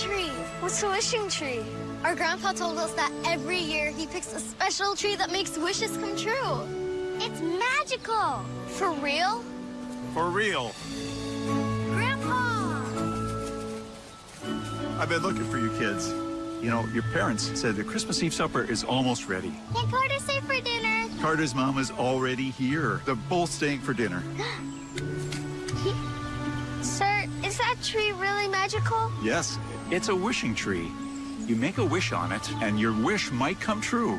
tree. What's a wishing tree? Our grandpa told us that every year he picks a special tree that makes wishes come true. It's magical. For real? For real. Grandpa! I've been looking for you kids. You know, your parents said the Christmas Eve supper is almost ready. Can Carter stay for dinner? Carter's mom is already here. They're both staying for dinner. tree really magical? Yes, it's a wishing tree. You make a wish on it, and your wish might come true.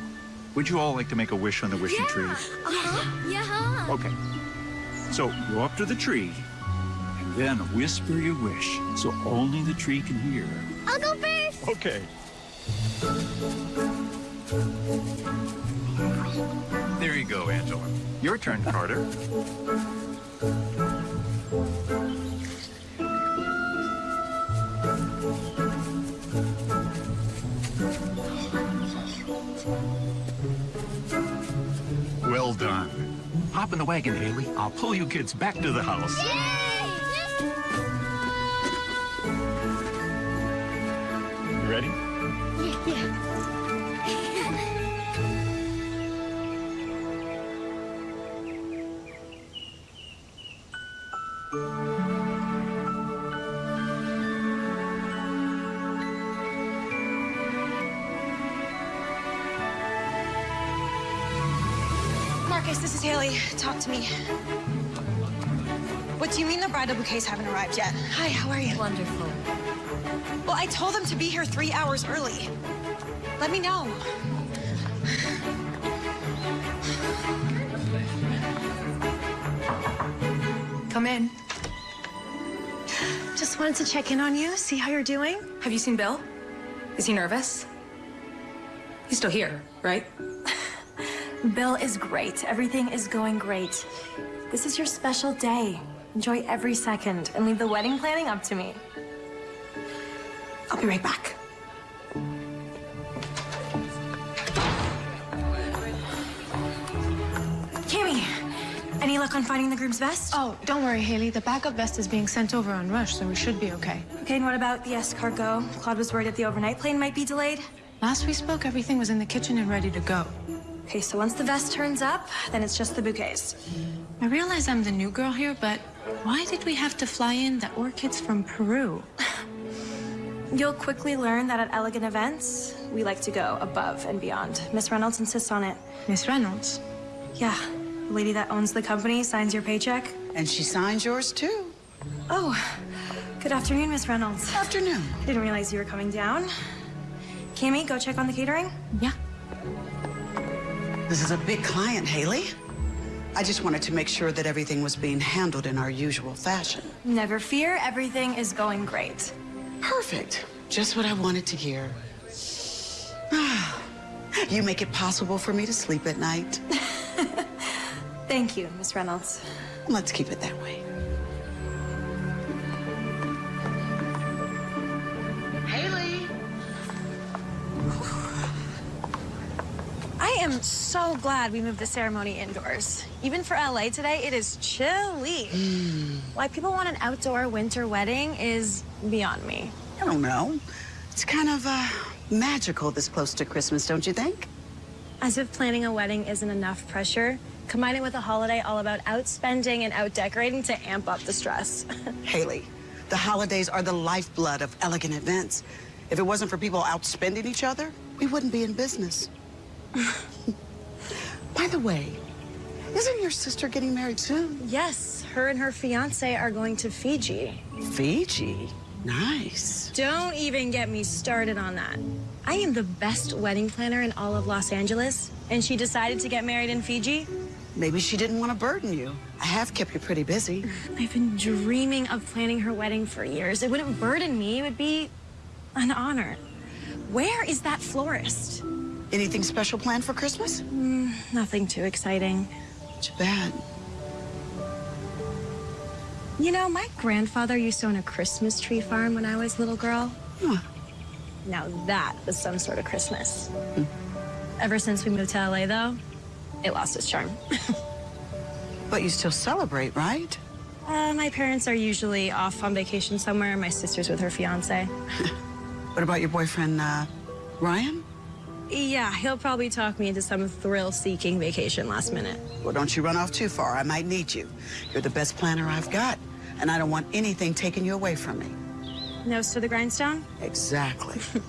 Would you all like to make a wish on the wishing tree? Uh-huh. Yeah. Okay. So go up to the tree, and then whisper your wish so only the tree can hear. I'll go first. Okay. There you go, Angela. Your turn, Carter. Well done. Hop in the wagon, Haley. I'll pull you kids back to the house. You ready? Marcus, this is Haley. Talk to me. What do you mean the bridal bouquets haven't arrived yet? Hi, how are you? Wonderful. Well, I told them to be here three hours early. Let me know. Come in. Just wanted to check in on you, see how you're doing. Have you seen Bill? Is he nervous? He's still here, right? Bill is great. Everything is going great. This is your special day. Enjoy every second and leave the wedding planning up to me. I'll be right back. Cammy, any luck on finding the groom's vest? Oh, don't worry, Haley. The backup vest is being sent over on Rush, so we should be okay. Okay, and what about the escargot? Claude was worried that the overnight plane might be delayed. Last we spoke, everything was in the kitchen and ready to go. Okay, so once the vest turns up, then it's just the bouquets. I realize I'm the new girl here, but why did we have to fly in the orchids from Peru? You'll quickly learn that at elegant events, we like to go above and beyond. Miss Reynolds insists on it. Miss Reynolds? Yeah, the lady that owns the company signs your paycheck. And she signs yours too. Oh, good afternoon, Miss Reynolds. Afternoon. I Didn't realize you were coming down. Cammy, go check on the catering. Yeah. This is a big client, Haley. I just wanted to make sure that everything was being handled in our usual fashion. Never fear, everything is going great. Perfect. Just what I wanted to hear. you make it possible for me to sleep at night. Thank you, Miss Reynolds. Let's keep it that way. Am so glad we moved the ceremony indoors. Even for LA today, it is chilly. Why people want an outdoor winter wedding is beyond me. I don't know. It's kind of uh, magical this close to Christmas, don't you think? As if planning a wedding isn't enough pressure, combine it with a holiday all about outspending and outdecorating to amp up the stress. Haley, the holidays are the lifeblood of elegant events. If it wasn't for people outspending each other, we wouldn't be in business. By the way, isn't your sister getting married soon? yes, her and her fiance are going to Fiji. Fiji? Nice. Don't even get me started on that. I am the best wedding planner in all of Los Angeles, and she decided to get married in Fiji. Maybe she didn't want to burden you. I have kept you pretty busy. I've been dreaming of planning her wedding for years. It wouldn't burden me, it would be an honor. Where is that florist? Anything special planned for Christmas? Nothing too exciting. Too bad. You know, my grandfather used to own a Christmas tree farm when I was a little girl. Huh. Now that was some sort of Christmas. Ever since we moved to LA, though, it lost its charm. But you still celebrate, right? Uh, my parents are usually off on vacation somewhere. My sister's with her fiance. What about your boyfriend, uh, Ryan? Yeah, he'll probably talk me into some thrill-seeking vacation last minute. Well, don't you run off too far. I might need you. You're the best planner I've got, and I don't want anything taking you away from me. Nose to the grindstone? Exactly.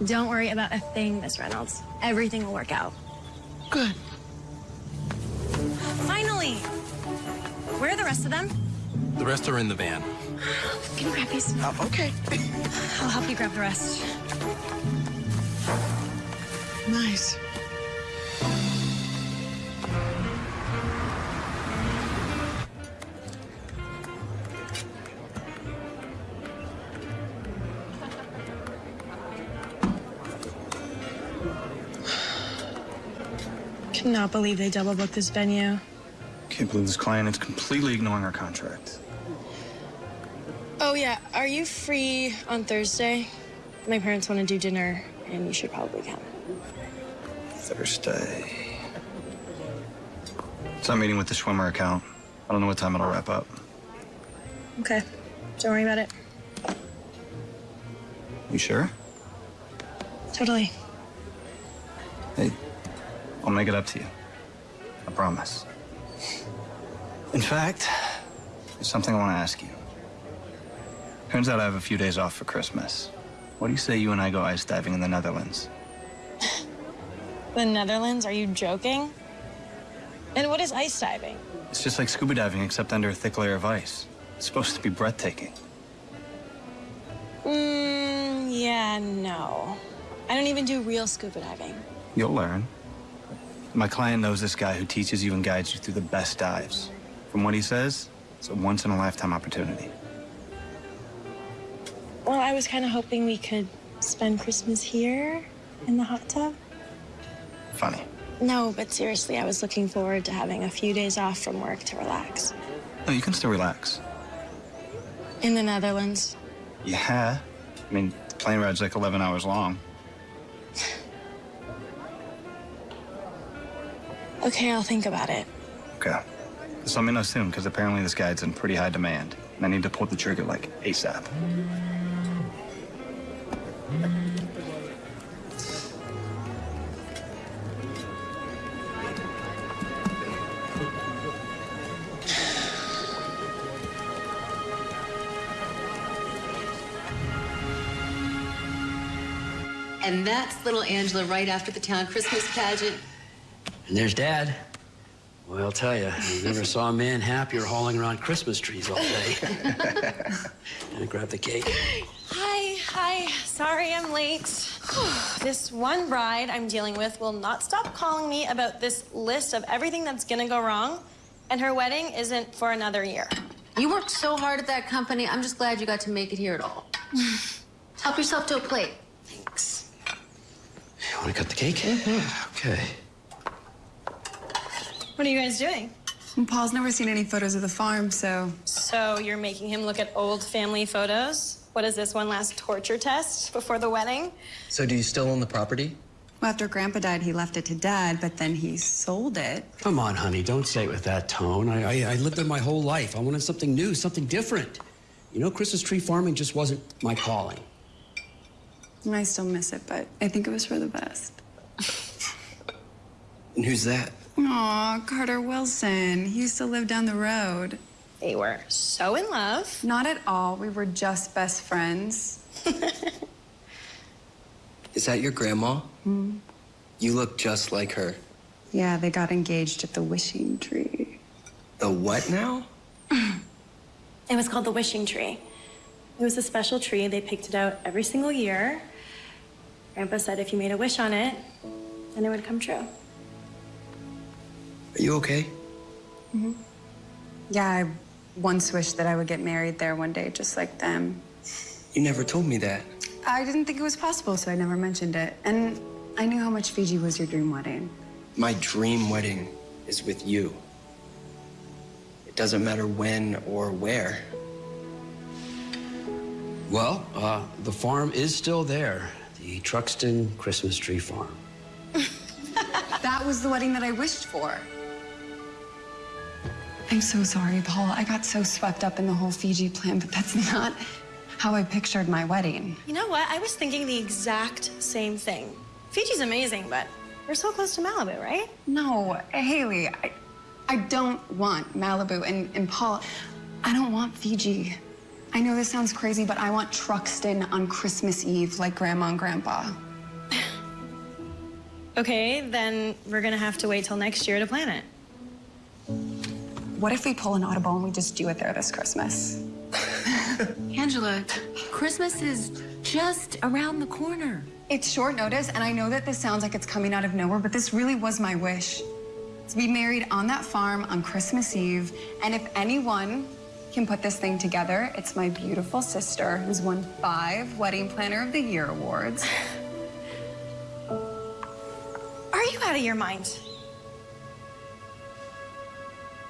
Don't worry about a thing, Miss Reynolds. Everything will work out. Good. Finally! Where are the rest of them? The rest are in the van. Can you grab these? Oh, okay. I'll help you grab the rest. Nice. Cannot believe they double booked this venue. Can't believe this client is completely ignoring our contract. Oh, yeah. Are you free on Thursday? My parents want to do dinner, and you should probably come. Thursday. I'm meeting with the swimmer account. I don't know what time it'll wrap up. Okay. Don't worry about it. You sure? Totally. Hey, I'll make it up to you. I promise. In fact, there's something I want to ask you. Turns out I have a few days off for Christmas. What do you say you and I go ice diving in the Netherlands? The Netherlands? Are you joking? And what is ice diving? It's just like scuba diving, except under a thick layer of ice. It's supposed to be breathtaking. Mmm, yeah, no. I don't even do real scuba diving. You'll learn. My client knows this guy who teaches you and guides you through the best dives. From what he says, it's a once in a lifetime opportunity. Well, I was kind of hoping we could spend Christmas here in the hot tub. Funny. No, but seriously, I was looking forward to having a few days off from work to relax. No, you can still relax. In the Netherlands. Yeah. I mean, the plane ride's like 11 hours long. Okay, I'll think about it. Okay. Just let me know soon, because apparently this guy's in pretty high demand. And I need to pull the trigger like ASAP. And that's little Angela right after the town Christmas pageant. And there's Dad. Well, I'll tell you, I never saw a man happier hauling around Christmas trees all day. and grab the cake. Hi, hi. Sorry I'm late. this one bride I'm dealing with will not stop calling me about this list of everything that's gonna go wrong, and her wedding isn't for another year. You worked so hard at that company. I'm just glad you got to make it here at all. Help yourself to a plate. Thanks. You want to cut the cake? Okay. What are you guys doing? Paul's never seen any photos of the farm, so. So you're making him look at old family photos? What is this, one last torture test before the wedding? So do you still own the property? Well, after Grandpa died, he left it to Dad, but then he sold it. Come on, honey, don't say it with that tone. I, I, I lived there my whole life. I wanted something new, something different. You know, Christmas tree farming just wasn't my calling. And I still miss it, but I think it was for the best. And who's that? Aw, Carter Wilson. He used to live down the road. They were so in love. Not at all. We were just best friends. Is that your grandma? Hmm. You look just like her. Yeah, they got engaged at the wishing tree. The what now? It was called the wishing tree. It was a special tree. They picked it out every single year. Grandpa said if you made a wish on it, then it would come true. Are you okay? Mhm. Yeah, I once wished that I would get married there one day, just like them. You never told me that. I didn't think it was possible, so I never mentioned it. And I knew how much Fiji was your dream wedding. My dream wedding is with you. It doesn't matter when or where. Well, uh, the farm is still there. The Truxton Christmas Tree Farm. That was the wedding that I wished for. I'm so sorry, Paul. I got so swept up in the whole Fiji plan, but that's not how I pictured my wedding. You know what? I was thinking the exact same thing. Fiji's amazing, but we're so close to Malibu, right? No, Haley, I, I don't want Malibu and, and Paul. I don't want Fiji. I know this sounds crazy, but I want Truxton on Christmas Eve like Grandma and Grandpa. Okay, then we're gonna have to wait till next year to plan it. What if we pull an audible and we just do it there this Christmas? Angela, Christmas is just around the corner. It's short notice, and I know that this sounds like it's coming out of nowhere, but this really was my wish. To be married on that farm on Christmas Eve, and if anyone can put this thing together, it's my beautiful sister who's won five Wedding Planner of the Year awards. Are you out of your mind?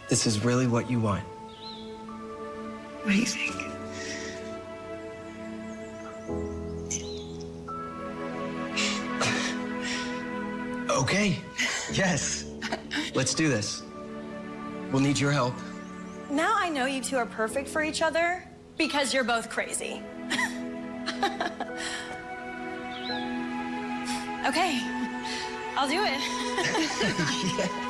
This is really what you want. What do you think? Okay. Yes. Let's do this. We'll need your help. Now I know you two are perfect for each other because you're both crazy. okay, I'll do it. Redial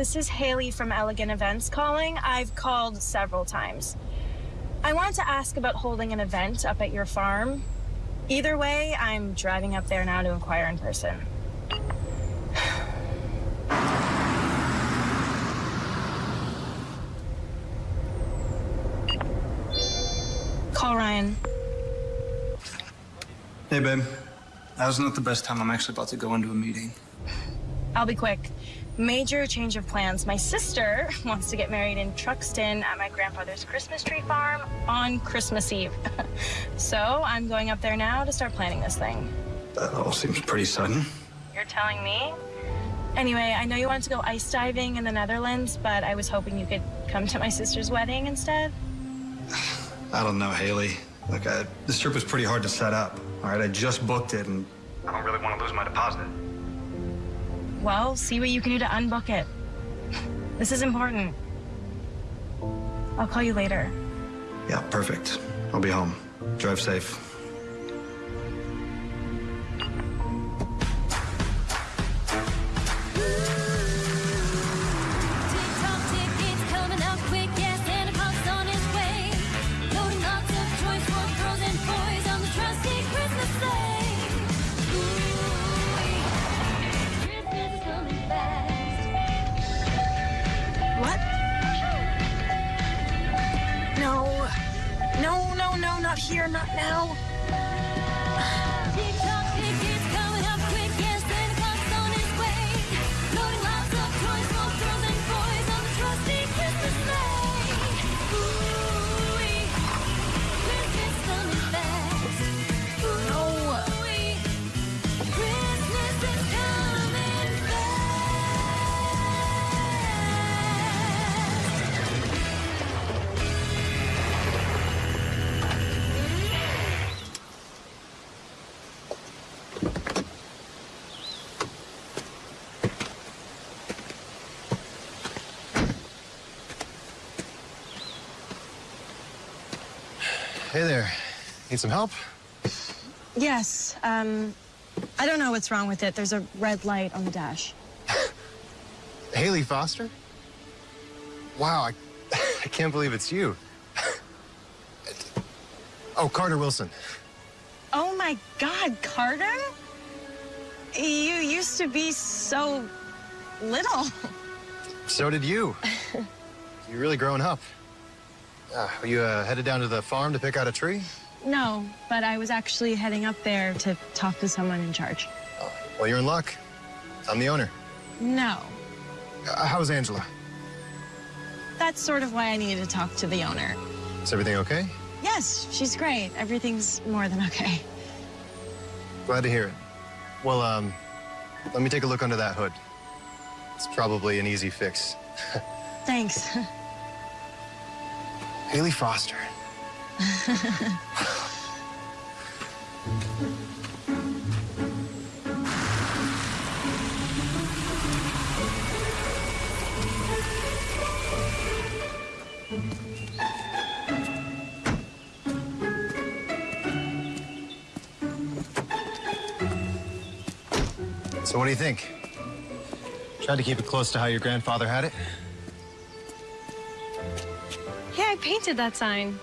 this is Haley from Elegant Events calling. I've called several times. I wanted to ask about holding an event up at your farm. Either way, I'm driving up there now to inquire in person. Call Ryan. Hey, babe. Now's not the best time. I'm actually about to go into a meeting. I'll be quick. Major change of plans. My sister wants to get married in Truxton at my grandfather's Christmas tree farm on Christmas Eve. so I'm going up there now to start planning this thing. That all seems pretty sudden. You're telling me? Anyway, I know you wanted to go ice diving in the Netherlands, but I was hoping you could come to my sister's wedding instead. I don't know, Haley. Look, I, this trip was pretty hard to set up. All right, I just booked it, and I don't really want to lose my deposit. Well, see what you can do to unbook it. This is important. I'll call you later. Yeah, perfect. I'll be home. Drive safe. Need some help? Yes, um, I don't know what's wrong with it. There's a red light on the dash. Haley Foster? Wow, I, I can't believe it's you. oh, Carter Wilson. Oh my God, Carter? You used to be so little. So did you. You're really growing up. Uh, are you uh, headed down to the farm to pick out a tree? No, but I was actually heading up there to talk to someone in charge. Well, you're in luck. I'm the owner. No. Uh, how's Angela? That's sort of why I needed to talk to the owner. Is everything okay? Yes, she's great. Everything's more than okay. Glad to hear it. Well, um, let me take a look under that hood. It's probably an easy fix. Thanks. Haley Foster. So what do you think? Tried to keep it close to how your grandfather had it. Yeah, I painted that sign.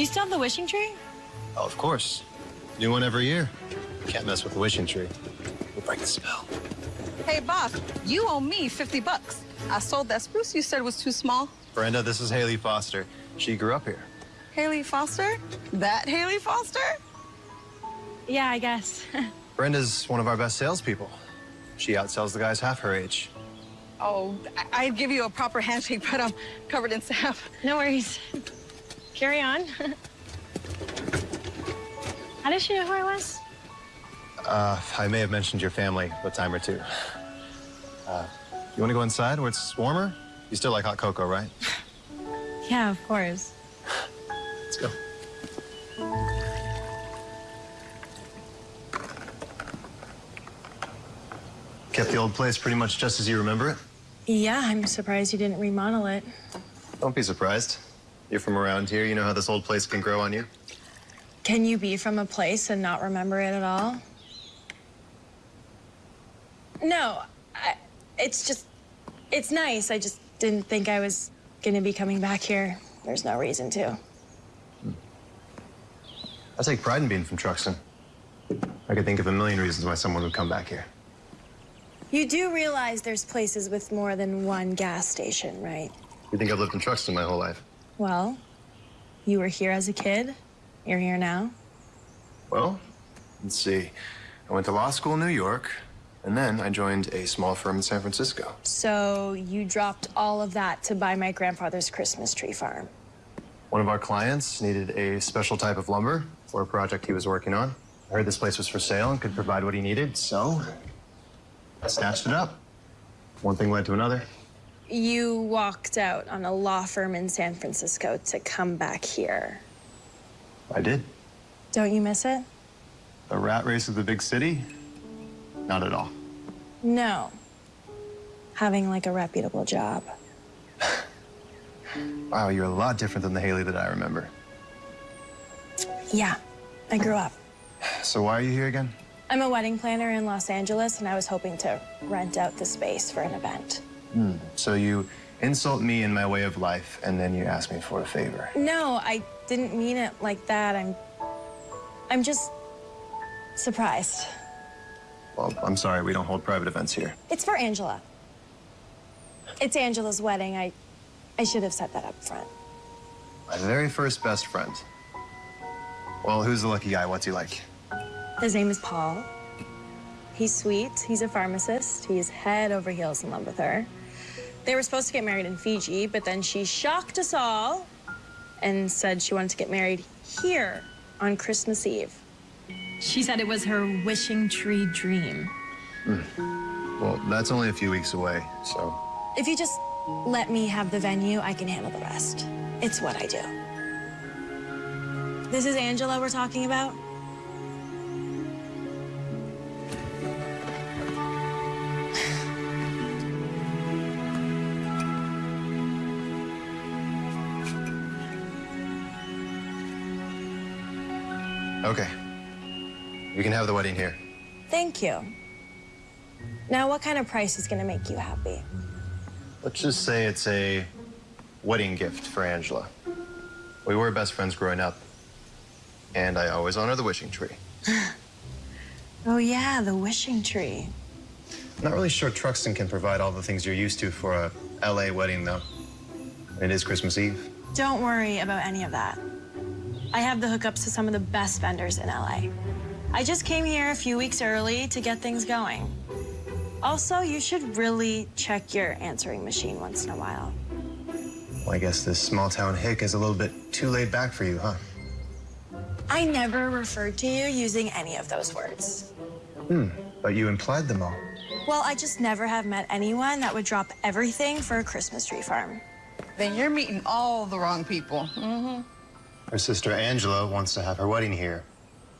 Do you still have the wishing tree? Oh, of course. New one every year. Can't mess with the wishing tree. We'll break the spell. Hey, boss, you owe me 50 bucks. I sold that spruce you said was too small. Brenda, this is Haley Foster. She grew up here. Haley Foster? That Haley Foster? Yeah, I guess. Brenda's one of our best salespeople. She outsells the guys half her age. Oh, I- I'd give you a proper handshake, but I'm covered in sap. No worries. Carry on. How does she know who I was? Uh, I may have mentioned your family a time or two. Uh, you want to go inside where it's warmer? You still like hot cocoa, right? Yeah, of course. Let's go. Kept the old place pretty much just as you remember it? Yeah, I'm surprised you didn't remodel it. Don't be surprised. You're from around here. You know how this old place can grow on you. Can you be from a place and not remember it at all? No, I, it's just, it's nice. I just didn't think I was gonna be coming back here. There's no reason to. I take pride in being from Truxton. I could think of a million reasons why someone would come back here. You do realize there's places with more than one gas station, right? You think I've lived in Truxton my whole life? Well, you were here as a kid. You're here now. Well, let's see. I went to law school in New York, and then I joined a small firm in San Francisco. So you dropped all of that to buy my grandfather's Christmas tree farm. One of our clients needed a special type of lumber for a project he was working on. I heard this place was for sale and could provide what he needed, so I snatched it up. One thing led to another. You walked out on a law firm in San Francisco to come back here. I did. Don't you miss it? The rat race of the big city? Not at all. No. Having like a reputable job. Wow, you're a lot different than the Haley that I remember. Yeah, I grew up. So why are you here again? I'm a wedding planner in Los Angeles, and I was hoping to rent out the space for an event. Hmm. So you insult me in my way of life, and then you ask me for a favor. No, I didn't mean it like that. I'm. I'm just surprised. Well, I'm sorry, we don't hold private events here. It's for Angela. It's Angela's wedding. I, I should have set that up front. My very first best friend. Well, who's the lucky guy? What's he like? His name is Paul. He's sweet. He's a pharmacist. He's head over heels in love with her. They were supposed to get married in Fiji, but then she shocked us all and said she wanted to get married here on Christmas Eve. She said it was her wishing tree dream. Hmm. Well, that's only a few weeks away, so. If you just let me have the venue, I can handle the rest. It's what I do. This is Angela we're talking about? Okay. You can have the wedding here. Thank you. Now, what kind of price is gonna make you happy? Let's just say it's a wedding gift for Angela. We were best friends growing up, and I always honor the wishing tree. Oh, yeah, the wishing tree. I'm not really sure Truxton can provide all the things you're used to for a LA wedding, though. It is Christmas Eve. Don't worry about any of that. I have the hookups to some of the best vendors in LA. I just came here a few weeks early to get things going. Also, you should really check your answering machine once in a while. Well, I guess this small town hick is a little bit too laid back for you, huh? I never referred to you using any of those words. Hmm, but you implied them all. Well, I just never have met anyone that would drop everything for a Christmas tree farm. Then you're meeting all the wrong people. Mm-hmm. Her sister Angela wants to have her wedding here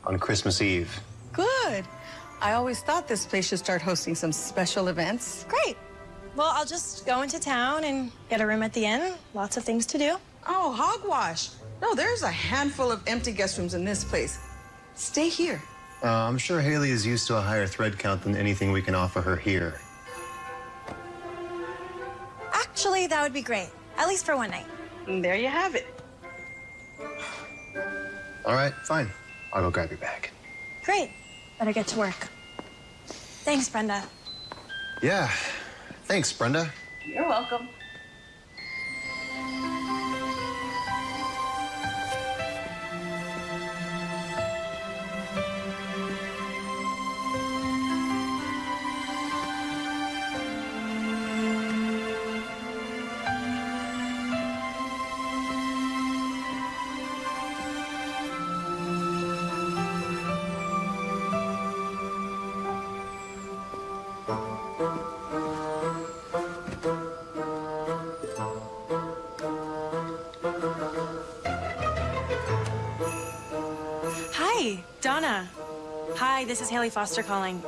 on Christmas Eve. Good. I always thought this place should start hosting some special events. Great. Well, I'll just go into town and get a room at the inn. Lots of things to do. Oh, hogwash. No, there's a handful of empty guest rooms in this place. Stay here. Uh, I'm sure Haley is used to a higher thread count than anything we can offer her here. Actually, that would be great. At least for one night. And there you have it. All right, fine. I'll go grab your bag. Great. Better get to work. Thanks, Brenda. Yeah. Thanks, Brenda. You're welcome. This is Haley Foster calling.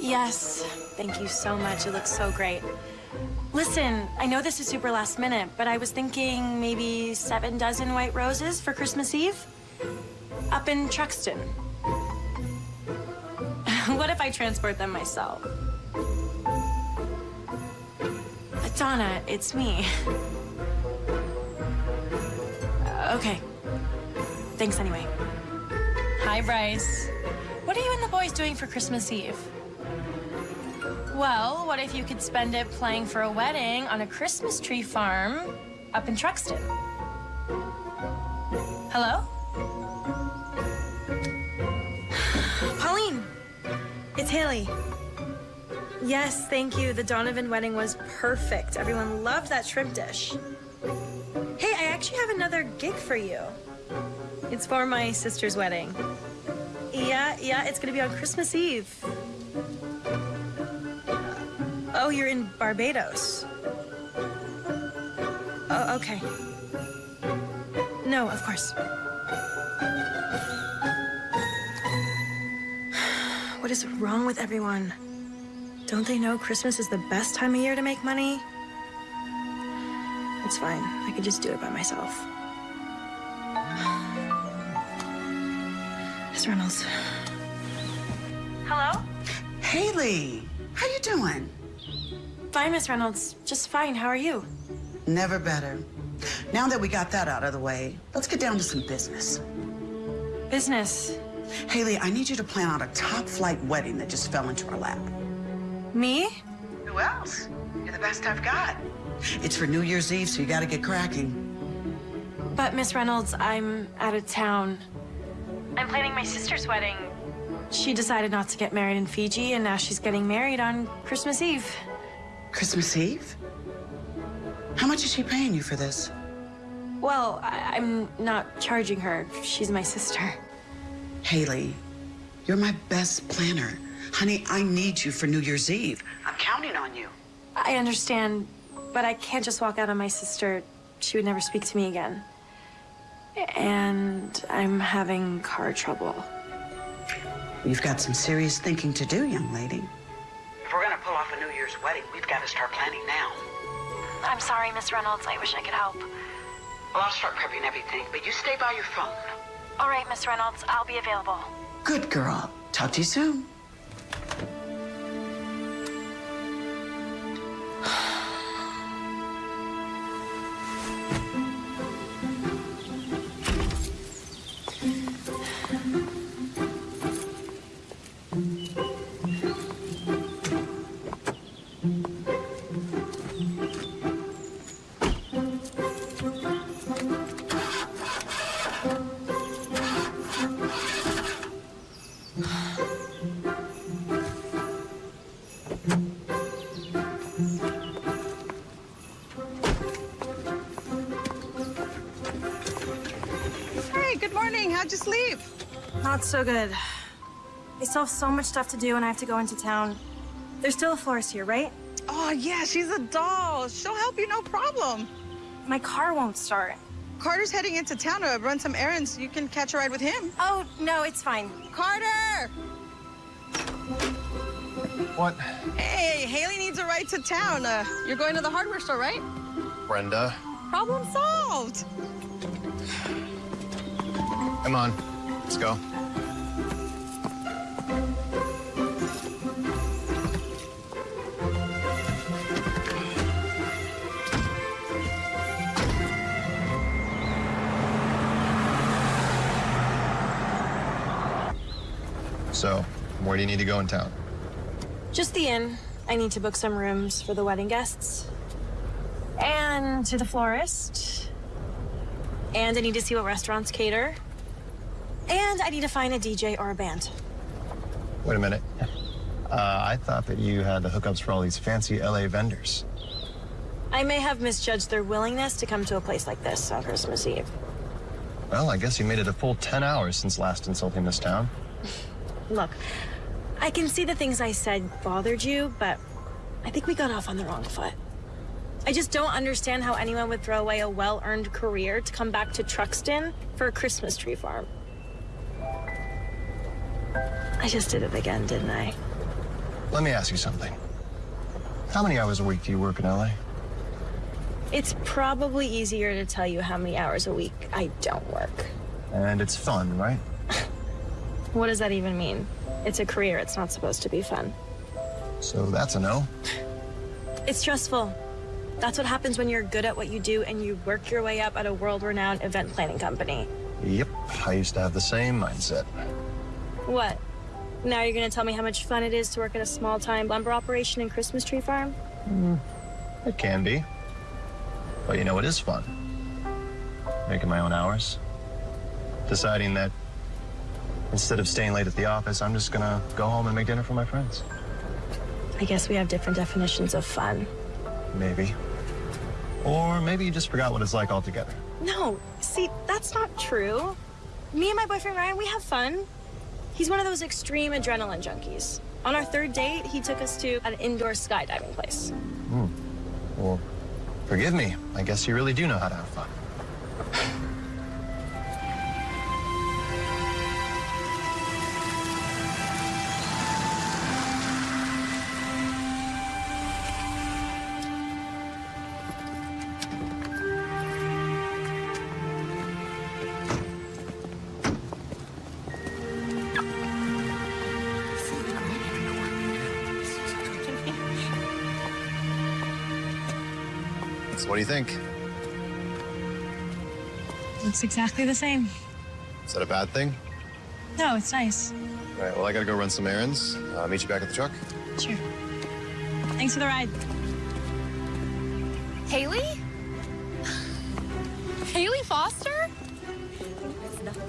Yes, thank you so much. It looks so great. Listen, I know this is super last minute, but I was thinking maybe seven dozen white roses for Christmas Eve? Up in Truxton. what if I transport them myself? Donna, it's me. Okay. Thanks anyway. Hi, Bryce. What are and the boys doing for Christmas Eve? Well, what if you could spend it playing for a wedding on a Christmas tree farm up in Truxton? Hello? Pauline, it's Haley. Yes, thank you. The Donovan wedding was perfect. Everyone loved that shrimp dish. Hey, I actually have another gig for you. It's for my sister's wedding. Yeah, yeah, it's gonna be on Christmas Eve. Oh, you're in Barbados. Oh, okay. No, of course. What is wrong with everyone? Don't they know Christmas is the best time of year to make money? It's fine. I could just do it by myself. Miss Reynolds. Hello? Haley, how you doing? Fine, Miss Reynolds. Just fine. How are you? Never better. Now that we got that out of the way, let's get down to some business. Business? Haley, I need you to plan out a top flight wedding that just fell into our lap. Me? Who else? You're the best I've got. It's for New Year's Eve, so you gotta get cracking. But, Miss Reynolds, I'm out of town. I'm planning my sister's wedding. She decided not to get married in Fiji, and now she's getting married on Christmas Eve. Christmas Eve? How much is she paying you for this? Well, I- I'm not charging her. She's my sister. Haley, you're my best planner. Honey, I need you for New Year's Eve. I'm counting on you. I understand, but I can't just walk out on my sister. She would never speak to me again. And I'm having car trouble. You've got some serious thinking to do, young lady. If we're gonna pull off a New Year's wedding, we've got to start planning now. I'm sorry, Miss Reynolds. I wish I could help. Well, I'll start prepping everything, but you stay by your phone. All right, Miss Reynolds. I'll be available. Good girl. Talk to you soon. So good. I still have so much stuff to do and I have to go into town. There's still a florist here, right? Oh, yeah, she's a doll. She'll help you, no problem. My car won't start. Carter's heading into town to run some errands. You can catch a ride with him. Oh, no, it's fine. Carter! What? Hey, Haley needs a ride to town. Uh, you're going to the hardware store, right? Brenda, Problem solved. come on. Let's go. So, where do you need to go in town? Just the inn. I need to book some rooms for the wedding guests. And to the florist. And I need to see what restaurants cater. And I need to find a DJ or a band. Wait a minute. Uh, I thought that you had the hookups for all these fancy LA vendors. I may have misjudged their willingness to come to a place like this on Christmas Eve. Well, I guess you made it a full 10 hours since last insulting this town. Look, I can see the things I said bothered you, but I think we got off on the wrong foot. I just don't understand how anyone would throw away a well-earned career to come back to Truxton for a Christmas tree farm. I just did it again, didn't I? Let me ask you something. How many hours a week do you work in LA? It's probably easier to tell you how many hours a week I don't work. And it's fun, right? What does that even mean? It's a career, it's not supposed to be fun. So that's a no. It's stressful. That's what happens when you're good at what you do and you work your way up at a world-renowned event planning company. Yep, I used to have the same mindset. What? Now you're gonna tell me how much fun it is to work at a small-time lumber operation and Christmas tree farm? Hmm. It can be. But you know what is fun? Making my own hours. Deciding that instead of staying late at the office, I'm just gonna go home and make dinner for my friends. I guess we have different definitions of fun. Maybe. Or maybe you just forgot what it's like altogether. No, see, that's not true. Me and my boyfriend Ryan, we have fun. He's one of those extreme adrenaline junkies. On our third date, he took us to an indoor skydiving place. Hmm. Well, forgive me. I guess you really do know how to have fun. What do you think? Looks exactly the same. Is that a bad thing? No, it's nice. All right, well, I gotta go run some errands. Uh, meet you back at the truck. Sure. Thanks for the ride. Haley? Haley Foster?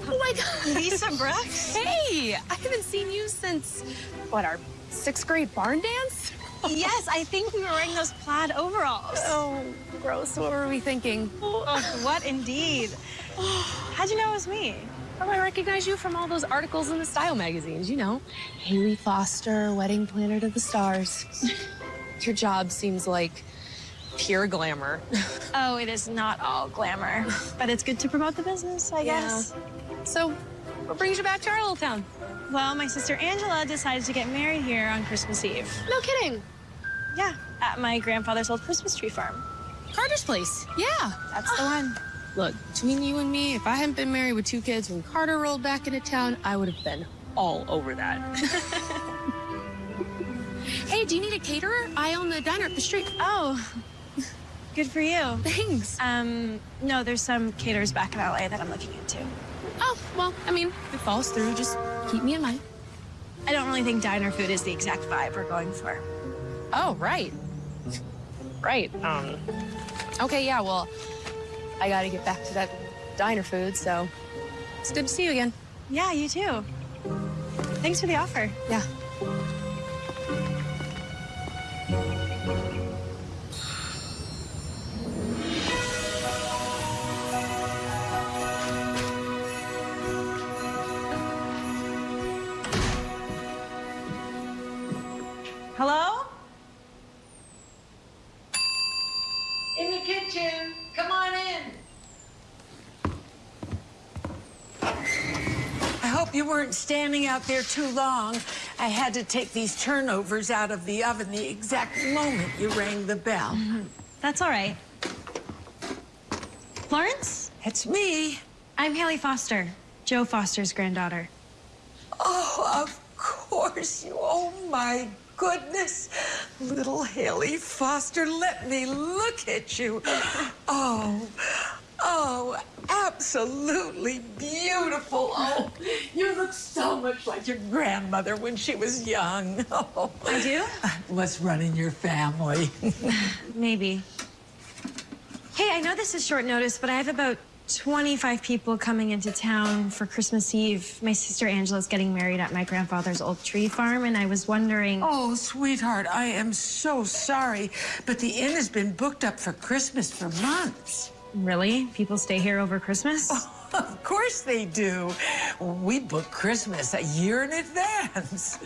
Oh my god. Lisa Brooks? Hey, I haven't seen you since, what, our sixth grade barn dance? yes, I think we were wearing those plaid overalls. Oh, gross. What were we thinking? Oh, oh what indeed? How'd you know it was me? Oh, I recognize you from all those articles in the style magazines, you know. Haley Foster, wedding planner to the stars. Your job seems like pure glamour. Oh, it is not all glamour, but it's good to promote the business, I Yeah. guess. So, what brings you back to our little town? Well, my sister Angela decided to get married here on Christmas Eve. No kidding. Yeah, at my grandfather's old Christmas tree farm. Carter's place. Yeah. That's the one. Look, between you and me, if I hadn't been married with two kids when Carter rolled back into town, I would have been all over that. hey, do you need a caterer? I own the diner up the street. Oh, good for you. Thanks. Um, no, there's some caterers back in LA that I'm looking into. Oh, well, I mean, if it falls through, just keep me in mind. I don't really think diner food is the exact vibe we're going for. Oh, right right. Um, okay, yeah, well, I gotta get back to that diner food, so it's good to see you again. Yeah, you too. Thanks for the offer. Yeah. Hello? Hope you weren't standing out there too long. I had to take these turnovers out of the oven the exact moment you rang the bell. Mm-hmm. That's all right. Florence? It's me. I'm Haley Foster, Joe Foster's granddaughter. Oh, of course you. Oh, my goodness. Little Haley Foster, let me look at you. Oh, oh, absolutely beautiful. Oh, you look so much like your grandmother when she was young. Oh, I do? What's running your family? Maybe. Hey, I know this is short notice, but I have about 25 people coming into town for Christmas Eve. My sister Angela's getting married at my grandfather's old tree farm, and I was wondering. Oh, sweetheart, I am so sorry, but the inn has been booked up for Christmas for months. Really? People stay here over Christmas? Of course they do. We book Christmas a year in advance.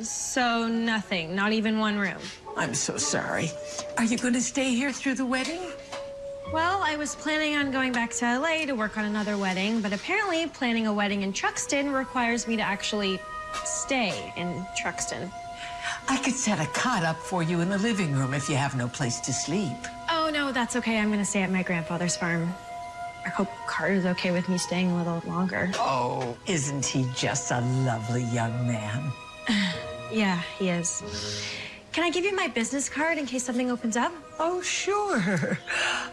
So nothing, not even one room. I'm so sorry. Are you going to stay here through the wedding? Well, I was planning on going back to LA to work on another wedding, but apparently planning a wedding in Truxton requires me to actually stay in Truxton. I could set a cot up for you in the living room if you have no place to sleep. No, that's okay. I'm gonna stay at my grandfather's farm. I hope Carter's okay with me staying a little longer. Oh, isn't he just a lovely young man? Yeah, he is. Can I give you my business card in case something opens up? Oh, sure.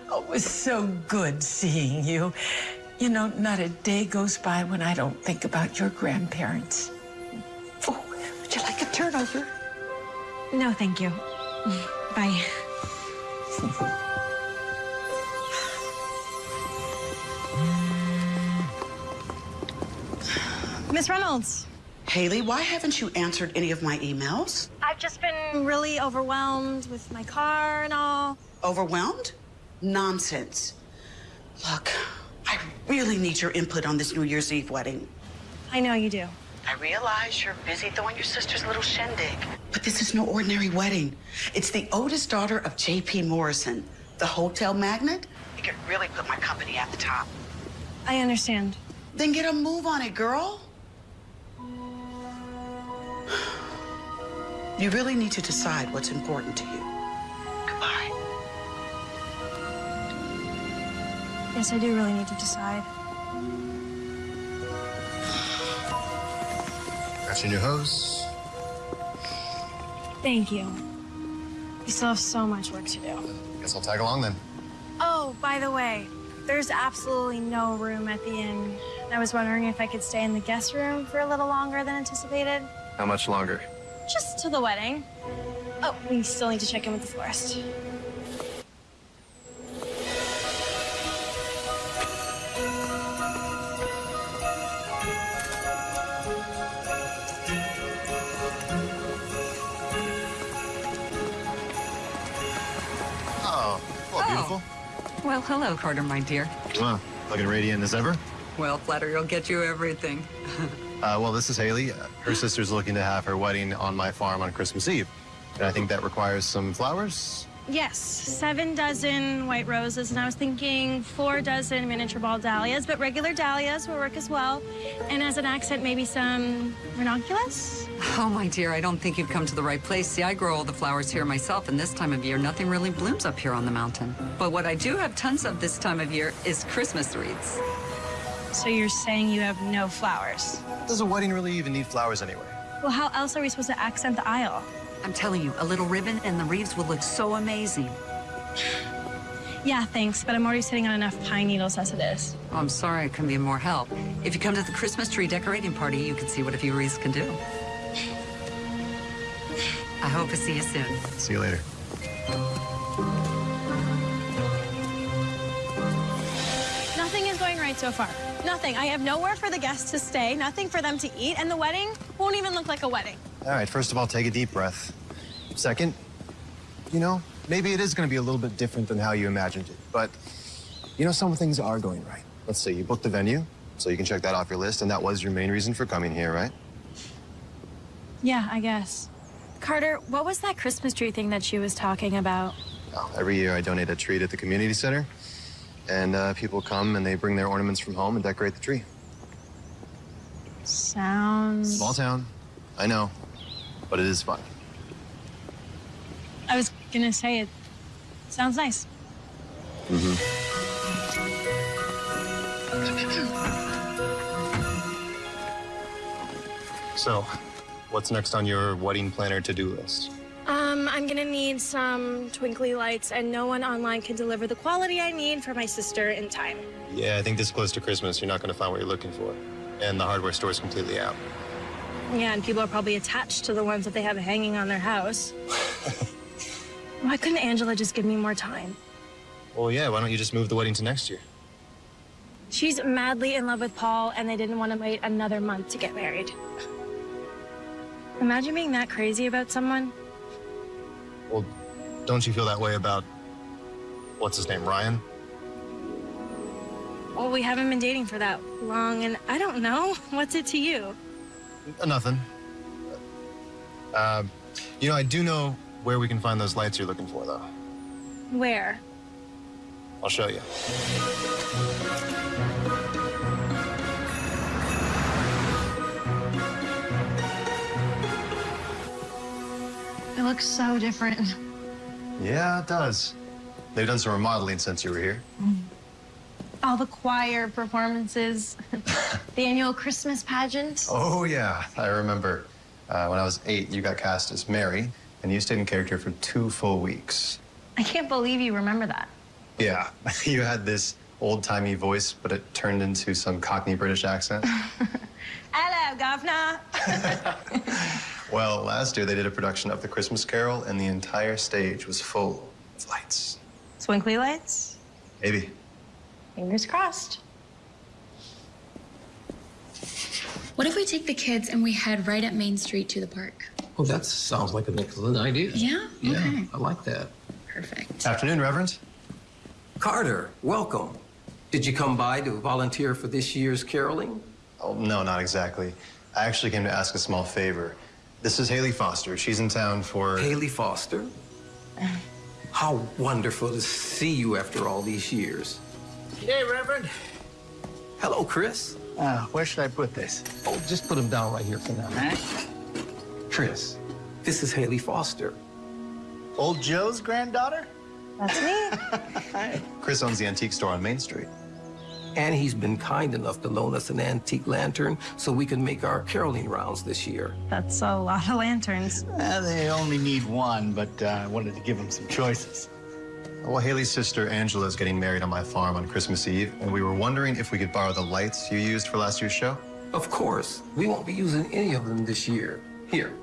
Oh, it was so good seeing you. You know, not a day goes by when I don't think about your grandparents. Oh, would you like a turnover? No, thank you. Bye. Miss Reynolds. Haley, why haven't you answered any of my emails? I've just been really overwhelmed with my car and all. Overwhelmed? Nonsense. Look, I really need your input on this New Year's Eve wedding. I know you do. I realize you're busy throwing your sister's little shindig. But this is no ordinary wedding. It's the oldest daughter of J.P. Morrison, the hotel magnate. It could really put my company at the top. I understand. Then get a move on it, girl. You really need to decide what's important to you. Goodbye. Yes, I do really need to decide. Got your new hose. Thank you. We still have so much work to do. Guess I'll tag along then. Oh, by the way, there's absolutely no room at the inn. I was wondering if I could stay in the guest room for a little longer than anticipated. How much longer? Just to the wedding. Oh, we still need to check in with the florist. Oh, oh, oh. well, hello, Carter, my dear. Wow, looking radiant as ever. Well, flattery will get you everything. Uh, well, this is Haley. Uh, Her sister's looking to have her wedding on my farm on Christmas Eve. And I think that requires some flowers. Yes, seven dozen white roses, and I was thinking four dozen miniature ball dahlias, but regular dahlias will work as well. And as an accent, maybe some ranunculus? Oh, my dear, I don't think you've come to the right place. See, I grow all the flowers here myself, and this time of year, nothing really blooms up here on the mountain. But what I do have tons of this time of year is Christmas wreaths. So you're saying you have no flowers? Does a wedding really even need flowers anyway? Well, how else are we supposed to accent the aisle? I'm telling you, a little ribbon and the wreaths will look so amazing. Yeah, thanks, but I'm already sitting on enough pine needles as it is. Oh, I'm sorry I couldn't be more help. If you come to the Christmas tree decorating party, you can see what a few wreaths can do. I hope to see you soon. See you later. Nothing is going right so far. Nothing. I have nowhere for the guests to stay, nothing for them to eat, and the wedding won't even look like a wedding. All right, first of all, take a deep breath. Second, you know, maybe it is going to be a little bit different than how you imagined it. But, you know, some things are going right. Let's say you booked the venue, so you can check that off your list, and that was your main reason for coming here, right? Yeah, I guess. Carter, what was that Christmas tree thing that she was talking about? Oh, every year I donate a tree at the community center, and uh, people come and they bring their ornaments from home and decorate the tree. Sounds. Small town, I know, but it is fun. I was gonna say it sounds nice. Mm-hmm. So, what's next on your wedding planner to-do list? Um, I'm gonna need some twinkly lights, and no one online can deliver the quality I need for my sister in time. Yeah, I think this close to Christmas, you're not going to find what you're looking for. And the hardware store is completely out. Yeah, and people are probably attached to the ones that they have hanging on their house. Why couldn't Angela just give me more time? Well, yeah, why don't you just move the wedding to next year? She's madly in love with Paul, and they didn't want to wait another month to get married. Imagine being that crazy about someone. Well, don't you feel that way about, what's his name, Ryan? Well, we haven't been dating for that long, and I don't know. What's it to you? Uh, nothing. Uh, you know, I do know where we can find those lights you're looking for, though. Where? I'll show you. It looks so different. Yeah, it does. They've done some remodeling since you were here. All the choir performances, the annual Christmas pageant. Oh, yeah. I remember uh, when I was eight, you got cast as Mary, and you stayed in character for two full weeks. I can't believe you remember that. Yeah, you had this old-timey voice, but it turned into some Cockney British accent. Hello, governor. Well, last year they did a production of The Christmas Carol, and the entire stage was full of lights. Swinkly lights. Maybe. Fingers crossed. What if we take the kids and we head right up Main Street to the park? Oh, that sounds like an excellent idea. Yeah? Yeah, Okay. I like that. Perfect. Afternoon, Reverend. Carter, welcome. Did you come by to volunteer for this year's caroling? Oh, no, not exactly. I actually came to ask a small favor. This is Haley Foster. She's in town for... Haley Foster? How wonderful to see you after all these years. Hey, Reverend. Hello, Chris. Uh, where should I put this? Oh, just put him down right here for now. Chris, this is Haley Foster. Old Joe's granddaughter? That's me. Chris owns the antique store on Main Street. And he's been kind enough to loan us an antique lantern so we can make our caroling rounds this year. That's a lot of lanterns. Uh, they only need one, but uh, I wanted to give them some choices. Well, Haley's sister Angela is getting married on my farm on Christmas Eve, and we were wondering if we could borrow the lights you used for last year's show. Of course. We won't be using any of them this year. Here.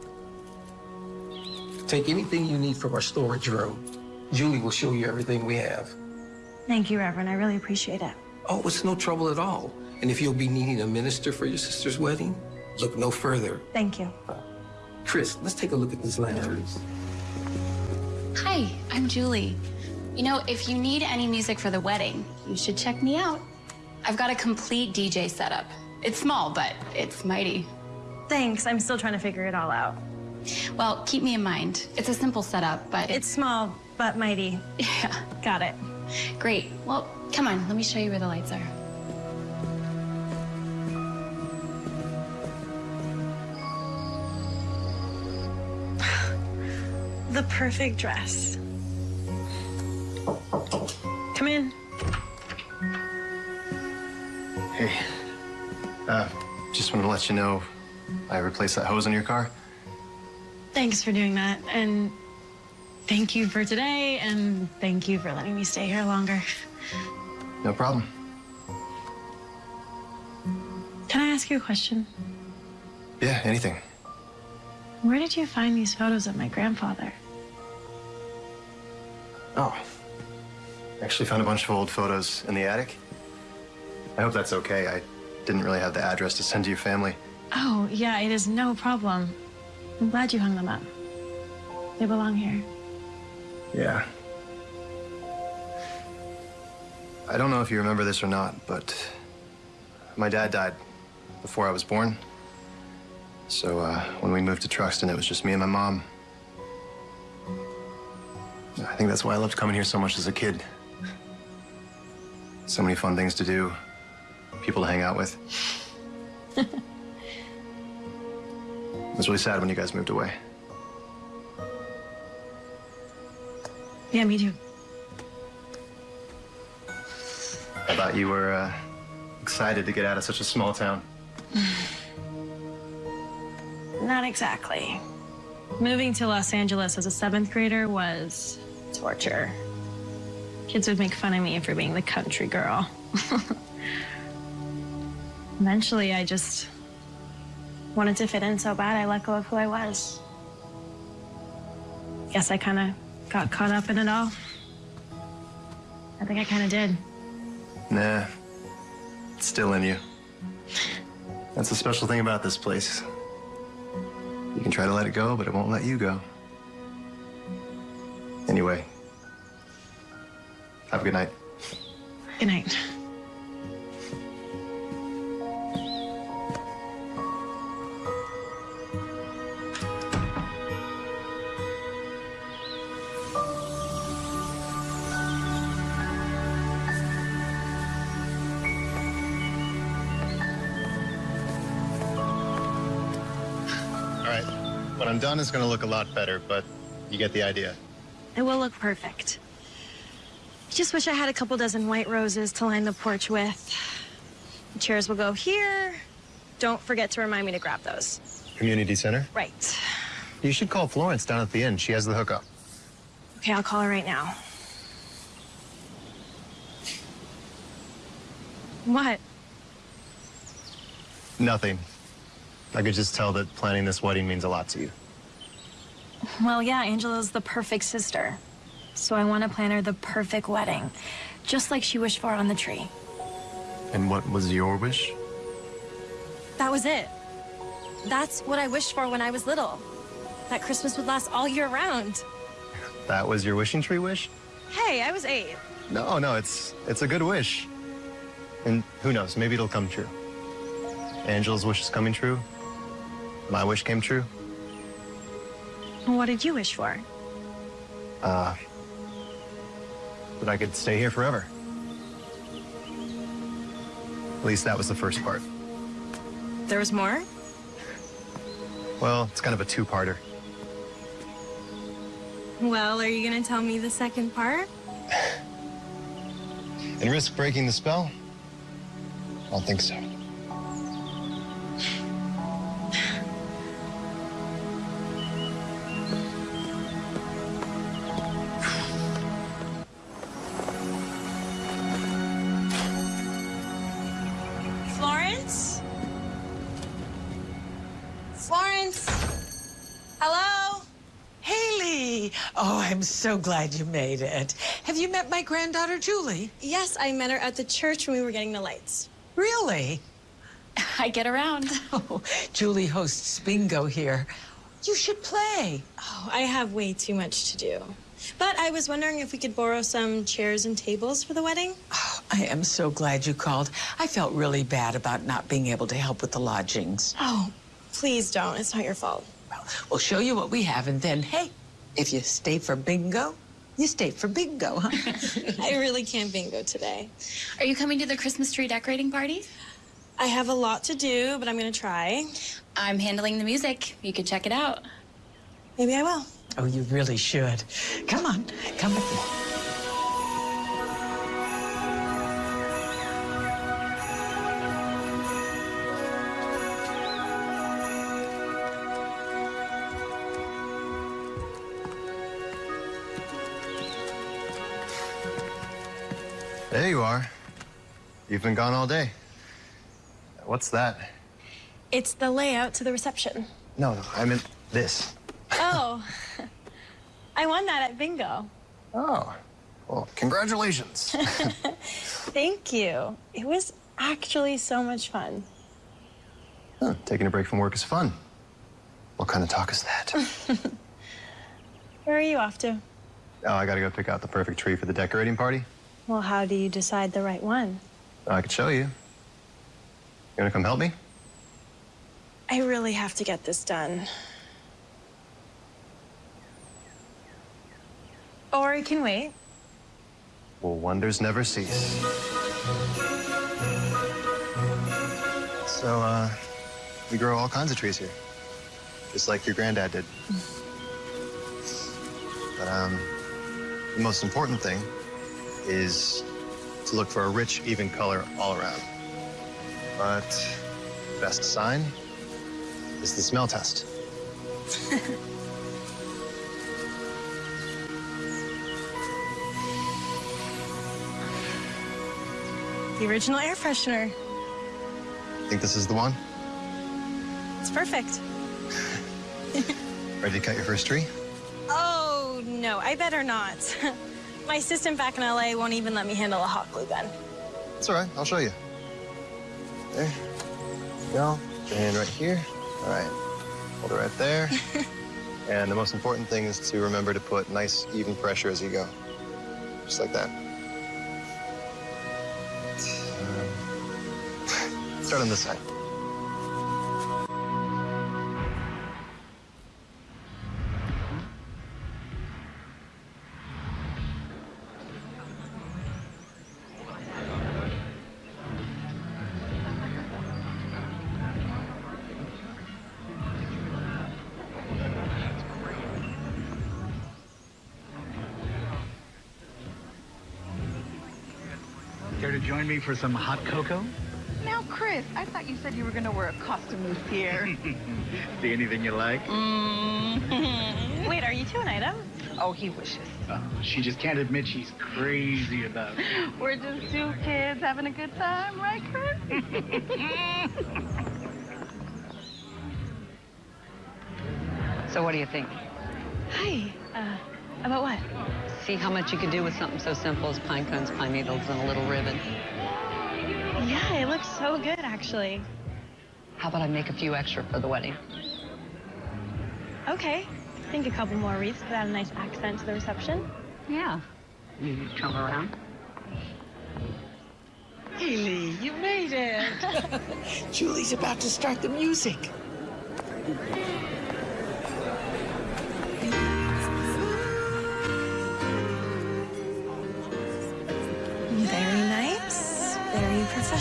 Take anything you need from our storage room. Julie will show you everything we have. Thank you, Reverend. I really appreciate it. Oh, it's no trouble at all. And if you'll be needing a minister for your sister's wedding, look no further. Thank you. Chris, let's take a look at these lanterns. Hi, I'm Julie. You know, if you need any music for the wedding, you should check me out. I've got a complete DJ setup. It's small, but it's mighty. Thanks. I'm still trying to figure it all out. Well, keep me in mind. It's a simple setup, but It's small, but mighty. Yeah. Got it. Great. Well, come on, let me show you where the lights are. The perfect dress. Come in. Hey, uh, just wanted to let you know I replaced that hose in your car. Thanks for doing that. And thank you for today. And thank you for letting me stay here longer. No problem. Can I ask you a question? Yeah, anything. Where did you find these photos of my grandfather? Oh. Actually found a bunch of old photos in the attic. I hope that's okay. I didn't really have the address to send to your family. Oh, yeah, it is no problem. I'm glad you hung them up. They belong here. Yeah. I don't know if you remember this or not, but my dad died before I was born. So uh, when we moved to Truxton, it was just me and my mom. I think that's why I loved coming here so much as a kid. So many fun things to do, people to hang out with. it was really sad when you guys moved away. Yeah, me too. I thought you were uh, excited to get out of such a small town. Not exactly. Moving to Los Angeles as a seventh grader was torture. Kids would make fun of me for being the country girl. Eventually, I just wanted to fit in so bad, I let go of who I was. Guess I kind of got caught up in it all. I think I kind of did. Nah, it's still in you. That's the special thing about this place. You can try to let it go, but it won't let you go. Anyway, have a good night. Good night. I'm done, it's gonna look a lot better, but you get the idea. It will look perfect. I Just wish I had a couple dozen white roses to line the porch with. The chairs will go here. Don't forget to remind me to grab those. Community center? Right. You should call Florence down at the inn. She has the hookup. Okay, I'll call her right now. What? Nothing. I could just tell that planning this wedding means a lot to you. Well, yeah, Angela's the perfect sister. So I want to plan her the perfect wedding, just like she wished for on the tree. And what was your wish? That was it. That's what I wished for when I was little. That Christmas would last all year round. That was your wishing tree wish? Hey, I was eight. No, no, it's it's a good wish. And who knows, maybe it'll come true. Angela's wish is coming true. My wish came true. What did you wish for? Uh, that I could stay here forever. At least that was the first part. There was more? Well, it's kind of a two-parter. Well, are you gonna tell me the second part? And risk breaking the spell? I don't think so. So glad you made it. Have you met my granddaughter, Julie? Yes, I met her at the church when we were getting the lights. Really? I get around. Oh, Julie hosts bingo here. You should play. Oh, I have way too much to do. But I was wondering if we could borrow some chairs and tables for the wedding. Oh, I am so glad you called. I felt really bad about not being able to help with the lodgings. Oh, please don't. It's not your fault. Well, We'll show you what we have, and then, hey, if you stay for bingo, you stay for bingo, huh? I really can't bingo today. Are you coming to the Christmas tree decorating party? I have a lot to do, but I'm gonna try. I'm handling the music. You could check it out. Maybe I will. Oh, you really should. Come on, come with me. You've been gone all day. What's that? It's the layout to the reception. No, no, I meant this. Oh, I won that at bingo. Oh, well, congratulations. Thank you. It was actually so much fun. Huh, taking a break from work is fun. What kind of talk is that? Where are you off to? Oh, I gotta go pick out the perfect tree for the decorating party. Well, how do you decide the right one? I could show you. You wanna come help me? I really have to get this done. Or I can wait. Well, wonders never cease. So, uh, we grow all kinds of trees here, just like your granddad did. But, um, the most important thing is to look for a rich, even color all around. But the best sign is the smell test. The original air freshener. Think this is the one? It's perfect. Ready to cut your first tree? Oh, no, I better not. My assistant back in LA won't even let me handle a hot glue gun. It's all right. I'll show you. There. Go. Put your hand right here. All right. Hold it right there. and the most important thing is to remember to put nice, even pressure as you go. Just like that. Um, start on this side. Care to join me for some hot cocoa? Now, Chris, I thought you said you were going to wear a costume this year. See anything you like? Mm. Wait, are you two an item? Oh, he wishes. Uh, she just can't admit she's crazy about it. We're just two kids having a good time, right, Chris? So what do you think? Hi. Uh, about what? See how much you could do with something so simple as pine cones, pine needles, and a little ribbon. Yeah, looks so good, actually. How about I make a few extra for the wedding? Okay. I think a couple more wreaths could add a nice accent to the reception. Yeah. You come around. Haley, you made it. Julie's about to start the music.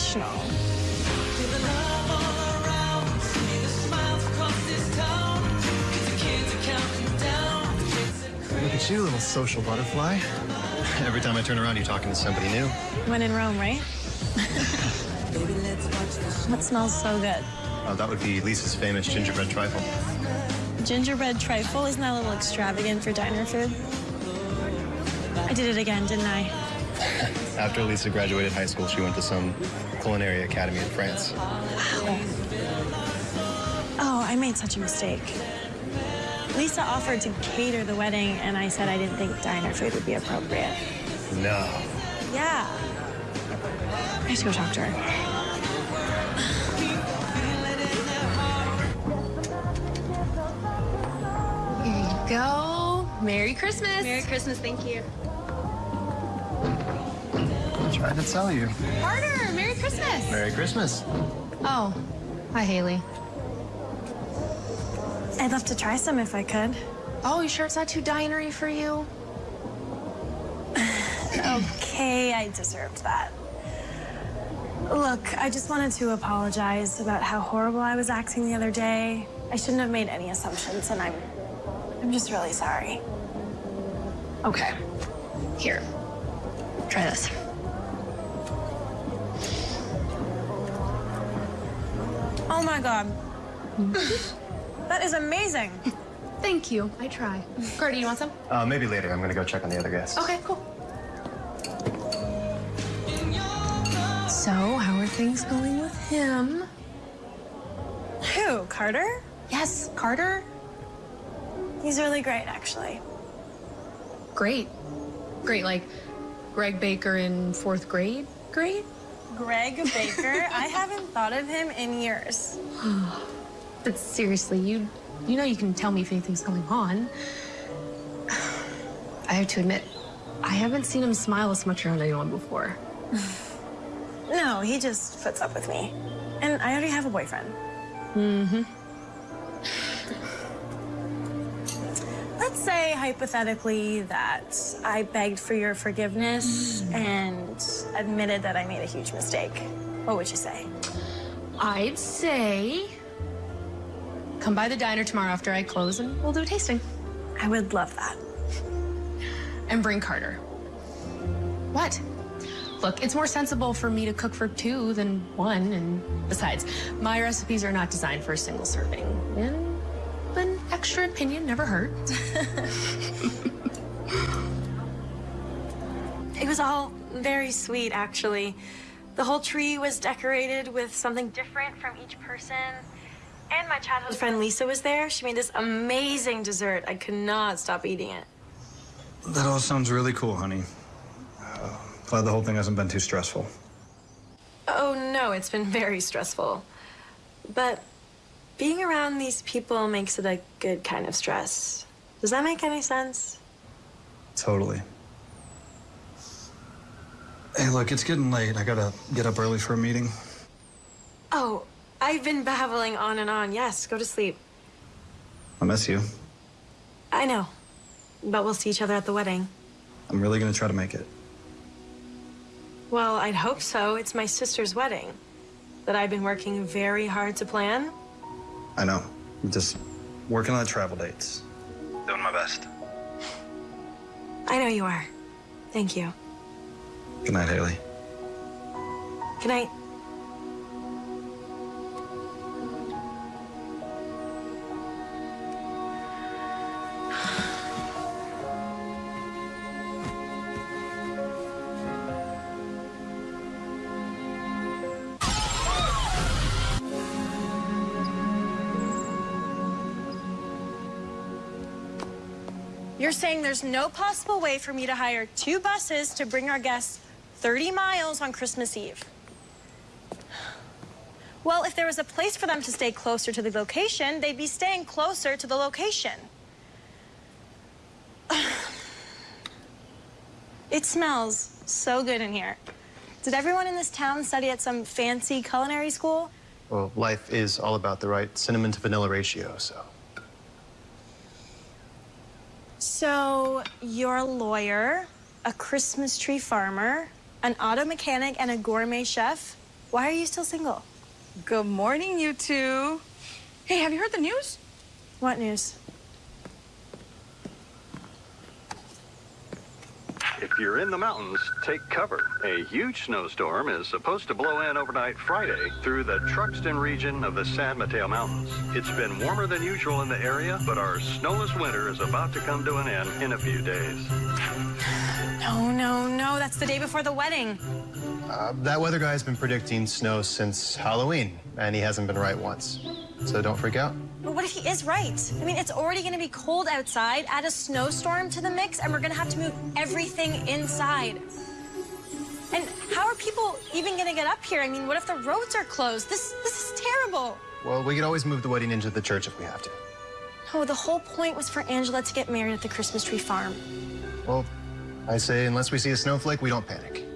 professional. Look at you, little social butterfly. Every time I turn around, you're talking to somebody new. When in Rome, right? what smells so good? Uh, that would be Lisa's famous gingerbread trifle. Gingerbread trifle. Isn't that a little extravagant for diner food? I did it again, didn't I? After Lisa graduated high school, she went to some culinary academy in France. Oh, I made such a mistake. Lisa offered to cater the wedding, and I said I didn't think diner food would be appropriate. No. Yeah. I have to go talk to her. Here you go. Merry Christmas. Merry Christmas, thank you. I tried to tell you. Carter, Merry Christmas. Merry Christmas. Oh, hi, Haley. I'd love to try some if I could. Oh, you sure it's not too dinery for you? okay, I deserved that. Look, I just wanted to apologize about how horrible I was acting the other day. I shouldn't have made any assumptions, and I'm I'm just really sorry. Okay. Here. Try this. Oh my god. that is amazing. Thank you. I try. Carter, you want some? Uh, maybe later. I'm gonna go check on the other guests. Okay, cool. So, how are things going with him? Who, Carter? Yes, Carter. He's really great, actually. Great. Great, like Greg Baker in fourth grade? Great? Greg Baker? I haven't thought of him in years. But seriously, you you know you can tell me if anything's going on. I have to admit, I haven't seen him smile as much around anyone before. No, he just puts up with me. And I already have a boyfriend. Mm-hmm. Say hypothetically that I begged for your forgiveness hmm. and admitted that I made a huge mistake. What would you say? I'd say come by the diner tomorrow after I close and we'll do a tasting. I would love that. And bring Carter. What? Look, it's more sensible for me to cook for two than one, and besides, my recipes are not designed for a single serving. And an extra opinion never hurt. It was all very sweet, actually. The whole tree was decorated with something different from each person. And my childhood friend Lisa was there. She made this amazing dessert. I could not stop eating it. That all sounds really cool, honey. Uh, glad the whole thing hasn't been too stressful. Oh, no, it's been very stressful. But being around these people makes it a good kind of stress. Does that make any sense? Totally. Hey, look, it's getting late. I gotta get up early for a meeting. Oh, I've been babbling on and on. Yes, go to sleep. I miss you. I know. But we'll see each other at the wedding. I'm really gonna try to make it. Well, I'd hope so. It's my sister's wedding that I've been working very hard to plan. I know. I'm just working on the travel dates. Doing my best. I know you are. Thank you. Good night, Haley. Good night. Saying there's no possible way for me to hire two buses to bring our guests 30 miles on Christmas Eve? Well, if there was a place for them to stay closer to the location, they'd be staying closer to the location. It smells so good in here. Did everyone in this town study at some fancy culinary school? Well, life is all about the right cinnamon to vanilla ratio, so. So, you're a lawyer, a Christmas tree farmer, an auto mechanic, and a gourmet chef. Why are you still single? Good morning, you two. Hey, have you heard the news? What news? If you're in the mountains, take cover. A huge snowstorm is supposed to blow in overnight Friday through the Truxton region of the San Mateo Mountains. It's been warmer than usual in the area, but our snowless winter is about to come to an end in a few days. No, no, no. That's the day before the wedding. Uh, that weather guy's been predicting snow since Halloween, and he hasn't been right once. So don't freak out. But what if he is right? I mean, it's already going to be cold outside. Add a snowstorm to the mix, and we're going to have to move everything inside. And how are people even going to get up here? I mean, what if the roads are closed? This this is terrible. Well, we could always move the wedding into the church if we have to. Oh, the whole point was for Angela to get married at the Christmas tree farm. Well, I say unless we see a snowflake, we don't panic.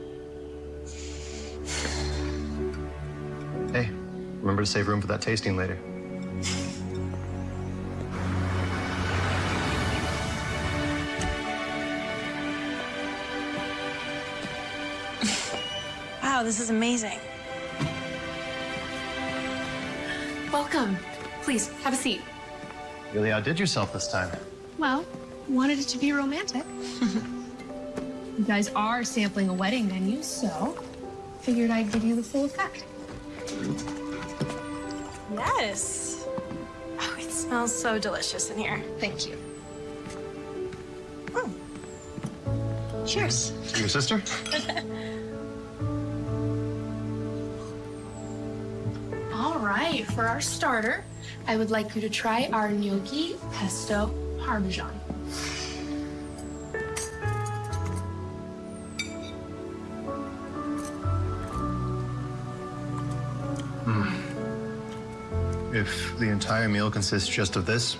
Hey, remember to save room for that tasting later. Wow, this is amazing. Welcome. Please, have a seat. You Really outdid yourself this time. Well, wanted it to be romantic. you guys are sampling a wedding venue, so figured I'd give you the full effect. Yes. Oh, it smells so delicious in here. Thank you. Hmm. Cheers. To Your sister? right, for our starter, I would like you to try our gnocchi pesto parmesan. Hmm. If the entire meal consists just of this,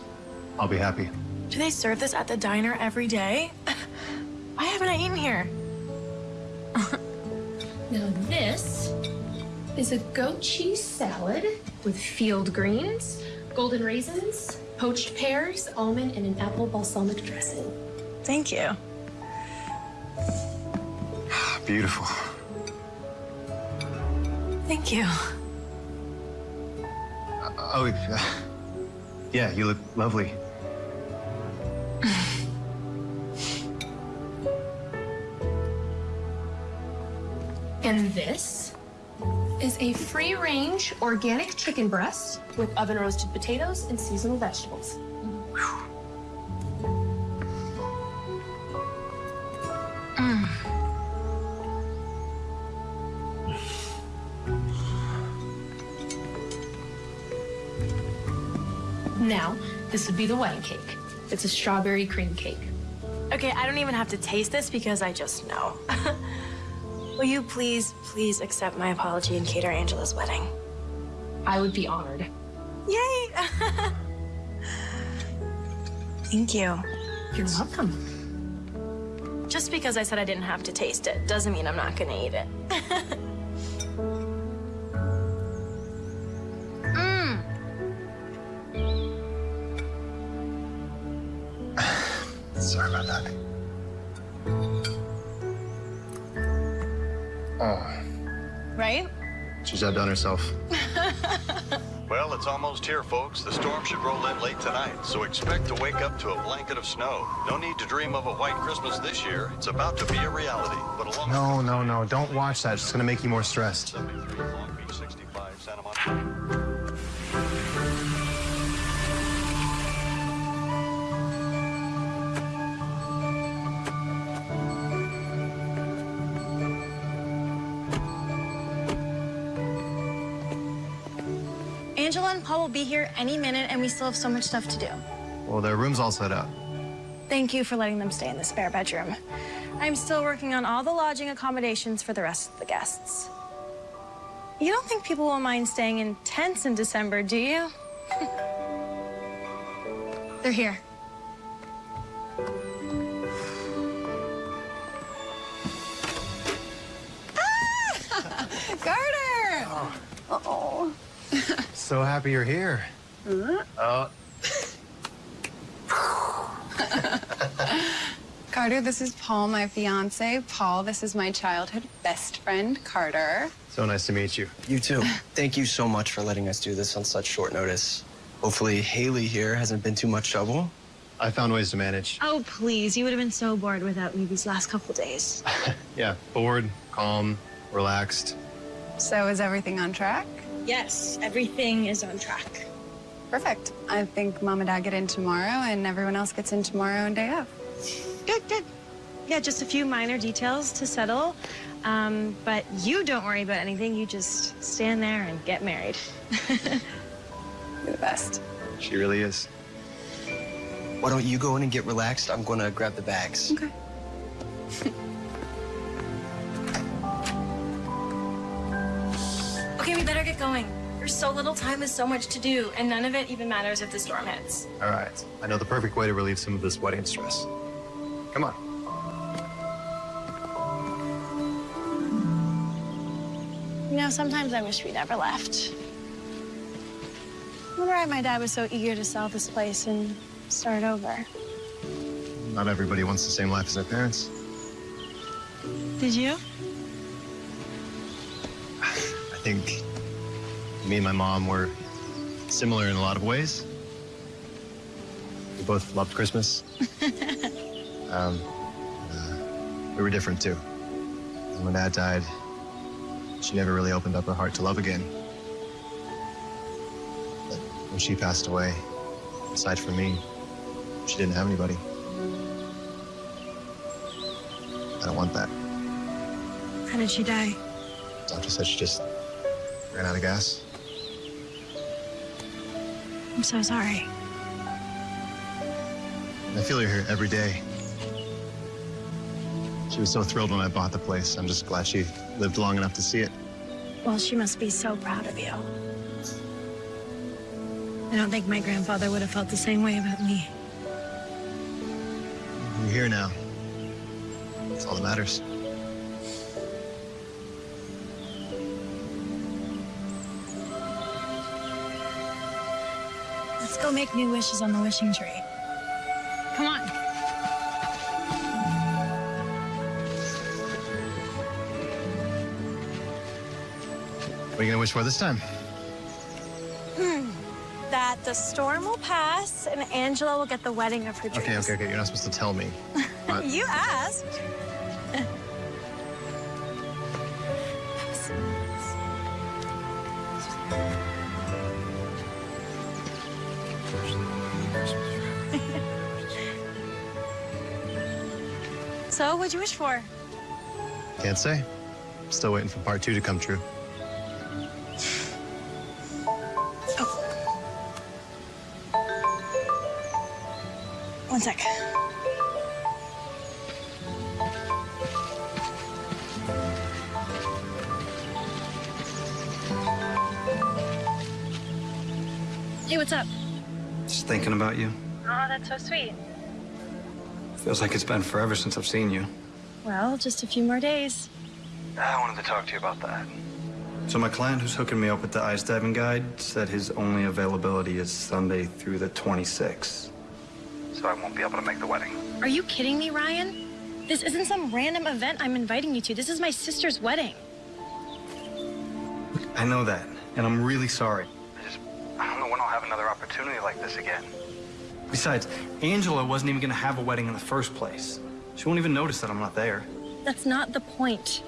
I'll be happy. Do they serve this at the diner every day? Why haven't I eaten here? Now this is a goat cheese salad with field greens, golden raisins, poached pears, almond, and an apple balsamic dressing. Thank you. Beautiful. Thank you. Oh, uh, yeah, you look lovely. And this is a free range organic chicken breast with oven roasted potatoes and seasonal vegetables. Mm. Now, this would be the wedding cake. It's a strawberry cream cake. Okay, I don't even have to taste this because I just know. Will you please, please accept my apology and cater Angela's wedding? I would be honored. Yay! Thank you. You're welcome. Just because I said I didn't have to taste it doesn't mean I'm not gonna eat it. she's outdone herself. Well, it's almost here, folks. The storm should roll in late tonight, so expect to wake up to a blanket of snow. No need to dream of a white Christmas this year. It's about to be a reality. But along No, no, no. Don't watch that. It's gonna make you more stressed. 73 Long Beach, 65 Santa Monica. Here any minute, and we still have so much stuff to do. Well, their room's all set up. Thank you for letting them stay in the spare bedroom. I'm still working on all the lodging accommodations for the rest of the guests. You don't think people will mind staying in tents in December, do you? They're here. So happy you're here. Oh, Carter, this is Paul, my fiance. Paul, this is my childhood best friend, Carter. so nice to meet you. You too. Thank you so much for letting us do this on such short notice. Hopefully, Haley here hasn't been too much trouble. I found ways to manage. Oh, please. You would have been so bored without me these last couple days. Yeah, bored, calm, relaxed. So is everything on track? Yes, everything is on track. Perfect. I think mom and dad get in tomorrow and everyone else gets in tomorrow and day off. Good, good. Yeah, just a few minor details to settle. Um, but you don't worry about anything. You just stand there and get married. You're the best. She really is. Why don't you go in and get relaxed? I'm gonna grab the bags. Okay. going. There's so little time with so much to do, and none of it even matters if the storm hits. All right. I know the perfect way to relieve some of this wedding stress. Come on. You know, sometimes I wish we never left. I wonder why my dad was so eager to sell this place and start over. Not everybody wants the same life as their parents. Did you? I think me and my mom were similar in a lot of ways. We both loved Christmas. um, uh, we were different too. And when Dad died, she never really opened up her heart to love again. But when she passed away, aside from me, she didn't have anybody. I don't want that. How did she die? Doctor said she just ran out of gas. I'm so sorry. I feel her here every day. She was so thrilled when I bought the place. I'm just glad she lived long enough to see it. Well, she must be so proud of you. I don't think my grandfather would have felt the same way about me. You're here now. That's all that matters. Go make new wishes on the wishing tree. Come on. What are you gonna wish for this time? Hmm. That the storm will pass and Angela will get the wedding of her dreams. Okay, okay, okay. You're not supposed to tell me. What? you asked. What'd you wish for? Can't say. Still waiting for part two to come true. Oh. One sec. Hey, what's up? Just thinking about you. Oh, that's so sweet. Feels like it's been forever since I've seen you. Well, just a few more days. I wanted to talk to you about that. So my client who's hooking me up with the ice diving guide said his only availability is Sunday through the 26th. So I won't be able to make the wedding. Are you kidding me, Ryan? This isn't some random event I'm inviting you to. This is my sister's wedding. I know that, and I'm really sorry. I just, I don't know when I'll have another opportunity like this again. Besides, Angela wasn't even gonna have a wedding in the first place. She won't even notice that I'm not there. That's not the point.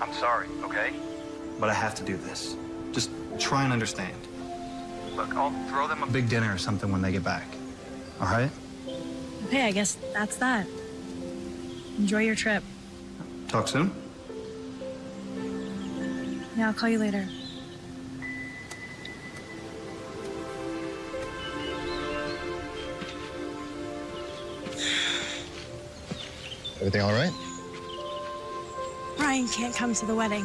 I'm sorry, okay? But I have to do this. Just try and understand. Look, I'll throw them a big dinner or something when they get back. All right? Okay, I guess that's that. Enjoy your trip. Talk soon? Yeah, I'll call you later. Everything all right? Ryan can't come to the wedding.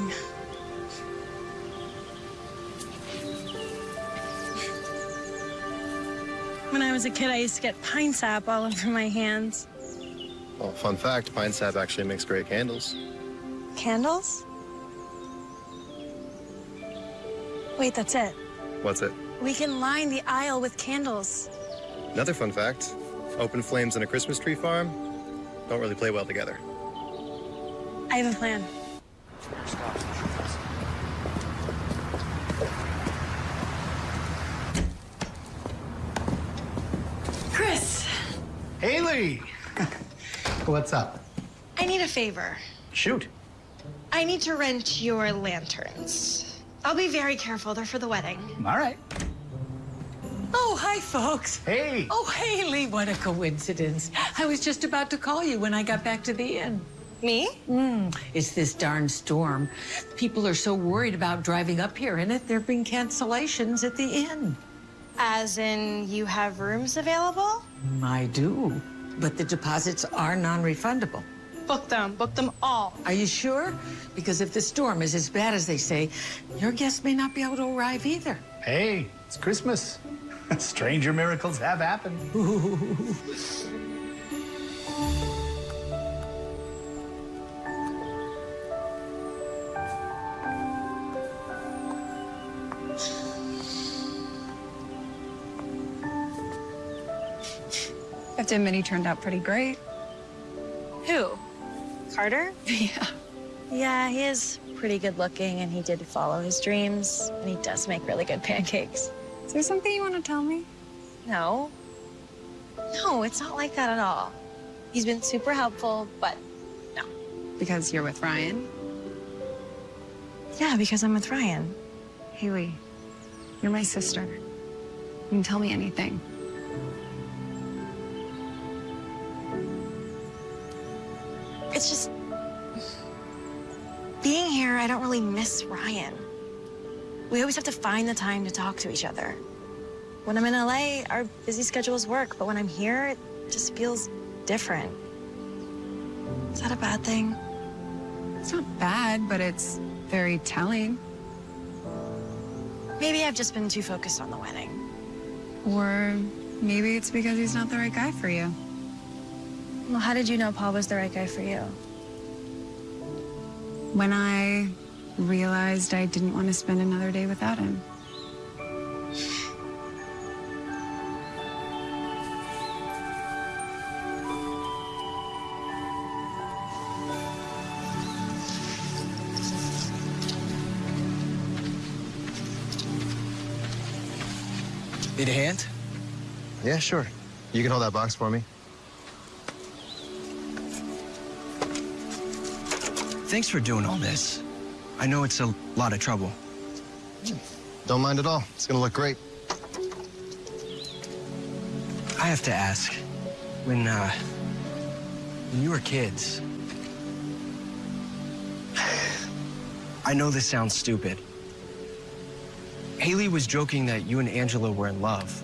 When I was a kid, I used to get pine sap all over my hands. Well, fun fact, pine sap actually makes great candles. Candles? Wait, that's it. What's it? We can line the aisle with candles. Another fun fact, open flames in a Christmas tree farm don't really play well together. I have a plan. Chris, Haley! What's up? I need a favor. Shoot. I need to rent your lanterns. I'll be very careful. They're for the wedding. All right. Oh, hi, folks. Hey. Oh, Haley, what a coincidence. I was just about to call you when I got back to the inn. Me? Mm, it's this darn storm. People are so worried about driving up here in it, there have been cancellations at the inn. As in, you have rooms available? I do, but the deposits are non-refundable. Book them. Book them all. Are you sure? Because if the storm is as bad as they say, your guests may not be able to arrive either. Hey, it's Christmas. Stranger miracles have happened. I have to admit, he turned out pretty great. Who? Carter? Yeah. Yeah, he is pretty good looking and he did follow his dreams and he does make really good pancakes. Is there something you want to tell me? No. No, it's not like that at all. He's been super helpful, but no. Because you're with Ryan? yeah, because I'm with Ryan. Haley, you're my sister. You can tell me anything. It's just being here, I don't really miss Ryan. We always have to find the time to talk to each other. When I'm in LA, our busy schedules work, but when I'm here, it just feels different. Is that a bad thing? It's not bad, but it's very telling. Maybe I've just been too focused on the wedding. Or maybe it's because he's not the right guy for you. Well, how did you know Paul was the right guy for you? When I realized I didn't want to spend another day without him. Need a hand? Yeah, sure. You can hold that box for me. Thanks for doing all this. I know it's a lot of trouble. Don't mind at all. It's gonna look great. I have to ask, when, uh, when you were kids, I know this sounds stupid. Haley was joking that you and Angela were in love.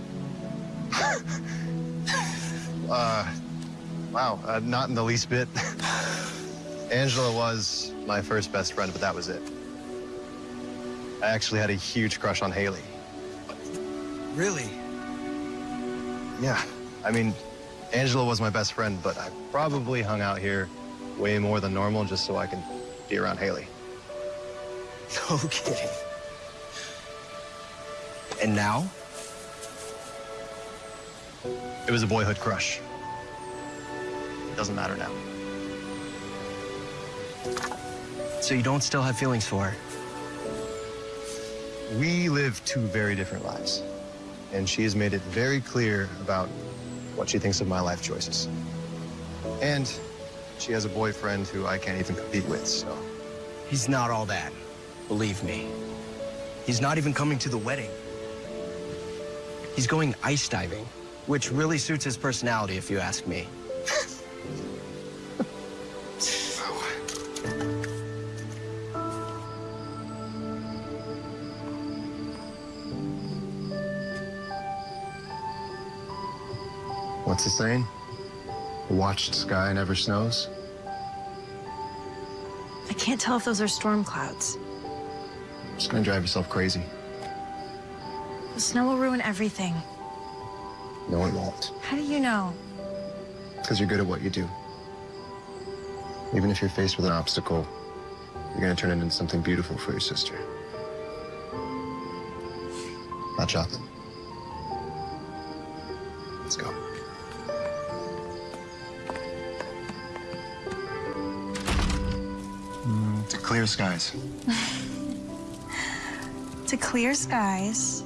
Uh, wow, uh, not in the least bit. Angela was my first best friend, but that was it. I actually had a huge crush on Haley. Really? Yeah, I mean, Angela was my best friend, but I probably hung out here way more than normal just so I can be around Haley. No kidding. And now? It was a boyhood crush. It doesn't matter now. So you don't still have feelings for her? We live two very different lives, and she has made it very clear about what she thinks of my life choices. And she has a boyfriend who I can't even compete with, so. He's not all that, believe me. He's not even coming to the wedding. He's going ice diving, which really suits his personality, if you ask me. What's the saying? A watched sky never snows. I can't tell if those are storm clouds. Just gonna drive yourself crazy. The snow will ruin everything. No, it won't. How do you know? Because you're good at what you do. Even if you're faced with an obstacle, you're gonna turn it into something beautiful for your sister. Not chocolate. Clear skies. To clear skies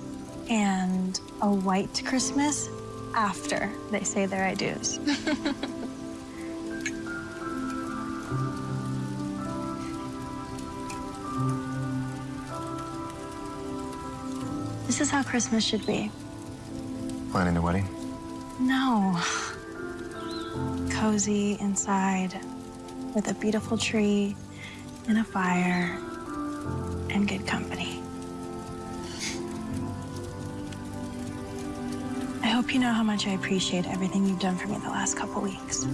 and a white Christmas after they say their I do's. this is how Christmas should be. Planning a wedding? No. Cozy inside with a beautiful tree and a fire and good company. I hope you know how much I appreciate everything you've done for me the last couple weeks.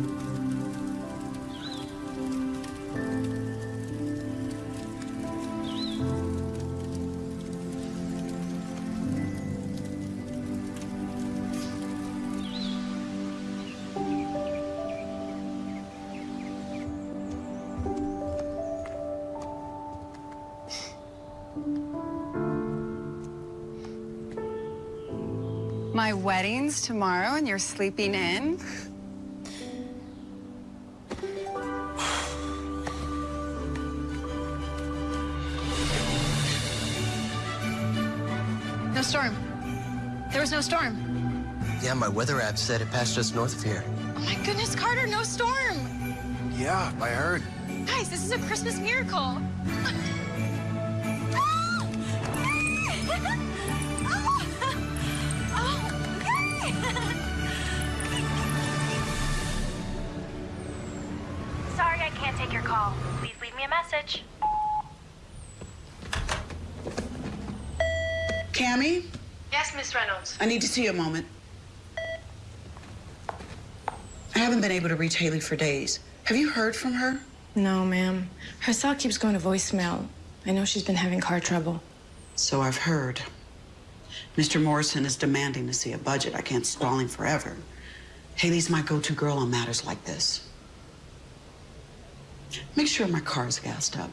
Wedding's tomorrow and you're sleeping in? No storm. There was no storm. Yeah, my weather app said it passed just north of here. Oh my goodness, Carter, no storm. Yeah, I heard. Guys, this is a Christmas miracle. Miss Reynolds. I need to see you a moment. I haven't been able to reach Haley for days. Have you heard from her? No, ma'am. Her cell keeps going to voicemail. I know she's been having car trouble. So I've heard. Mr. Morrison is demanding to see a budget. I can't stall him forever. Haley's my go-to girl on matters like this. Make sure my car's gassed up.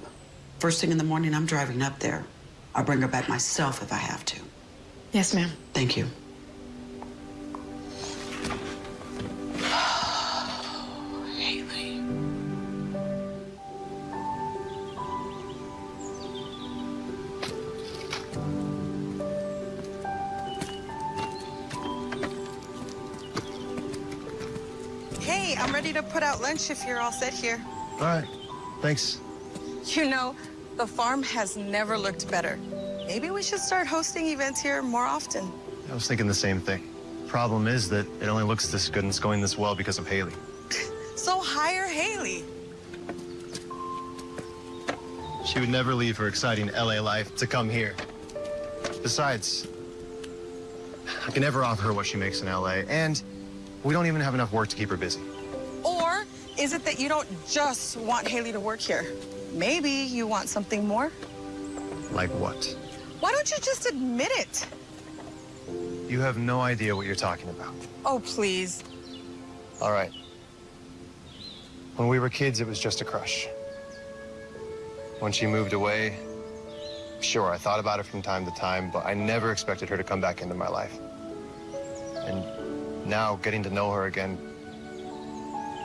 First thing in the morning, I'm driving up there. I'll bring her back myself if I have to. Yes, ma'am. Thank you. Hey, I'm ready to put out lunch if you're all set here. All right. Thanks. You know, the farm has never looked better. Maybe we should start hosting events here more often. I was thinking the same thing. Problem is that it only looks this good and it's going this well because of Haley. So hire Haley. She would never leave her exciting LA life to come here. Besides, I can never offer her what she makes in LA, and we don't even have enough work to keep her busy. Or is it that you don't just want Haley to work here? Maybe you want something more? Like what? Why don't you just admit it? You have no idea what you're talking about. Oh, please. All right. When we were kids, it was just a crush. When she moved away, sure, I thought about her from time to time, but I never expected her to come back into my life. And now, getting to know her again,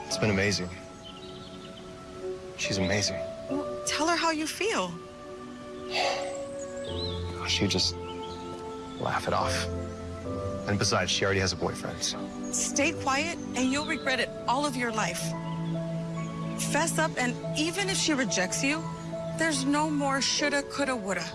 it's been amazing. She's amazing. Tell her how you feel. She just laugh it off. And besides, she already has a boyfriend. Stay quiet and you'll regret it all of your life. Fess up, and even if she rejects you, there's no more shoulda, coulda, woulda.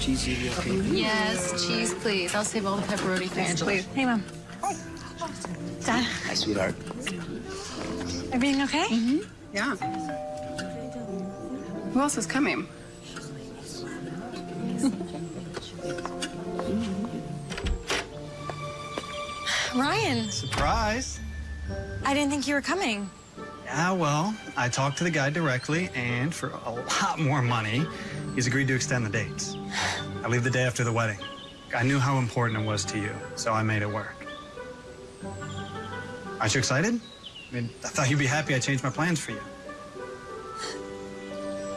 Cheese, you okay? Yes, cheese, please. I'll save all the pepperoni for Angela. Please. Hey, Mom. Dad, Hi, sweetheart. everything okay? Mm-hmm. Yeah. Who else is coming? Ryan, Surprise. I didn't think you were coming. Yeah, well, I talked to the guy directly, and for a lot more money, he's agreed to extend the dates. I leave the day after the wedding. I knew how important it was to you, so I made it work. Aren't you excited? I mean, I thought you'd be happy I changed my plans for you.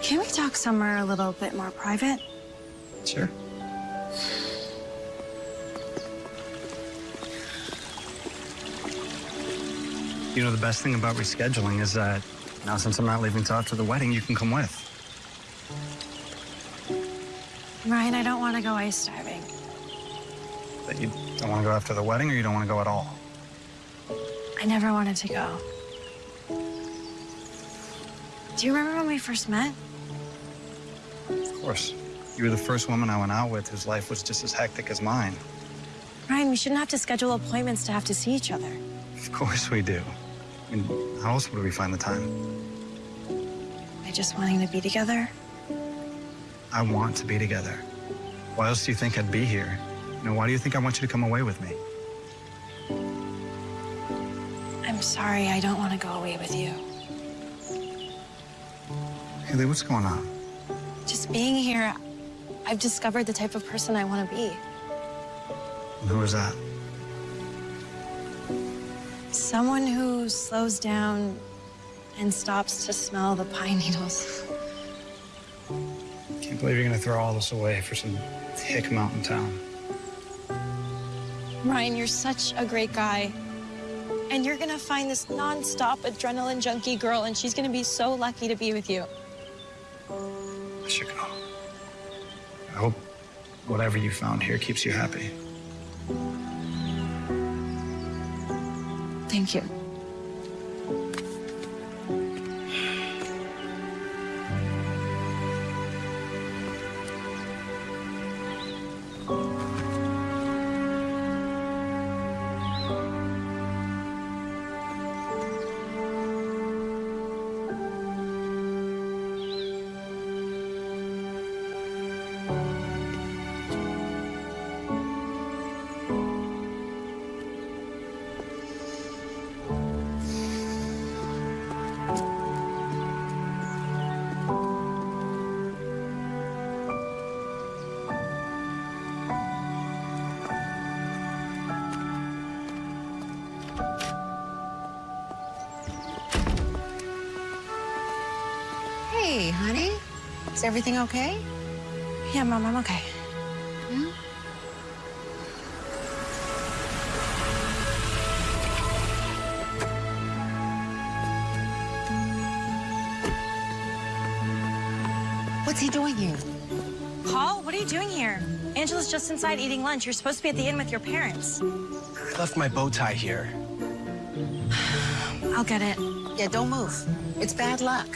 Can we talk somewhere a little bit more private? Sure. You know, the best thing about rescheduling is that now, since I'm not leaving till after the wedding, you can come with. Ryan, I don't want to go ice diving. That you don't want to go after the wedding, or you don't want to go at all. I never wanted to go. Do you remember when we first met? Of course. You were the first woman I went out with whose life was just as hectic as mine. Ryan, we shouldn't have to schedule appointments to have to see each other. Of course we do. I mean, how else would we find the time? By just wanting to be together. I want to be together. Why else do you think I'd be here? You know, why do you think I want you to come away with me? I'm sorry, I don't want to go away with you. Haley, what's going on? Just being here, I've discovered the type of person I want to be. And who is that? Someone who slows down and stops to smell the pine needles. Can't believe you're gonna throw all this away for some hick mountain town. Ryan, you're such a great guy. And you're gonna find this nonstop adrenaline junkie girl, and she's gonna be so lucky to be with you. I should go. I hope whatever you found here keeps you happy. Thank you. Is everything okay? Yeah, Mom, I'm okay. Hmm? What's he doing here? Paul, what are you doing here? Angela's just inside eating lunch. You're supposed to be at the inn with your parents. I left my bow tie here. I'll get it. Yeah, don't move. It's bad luck.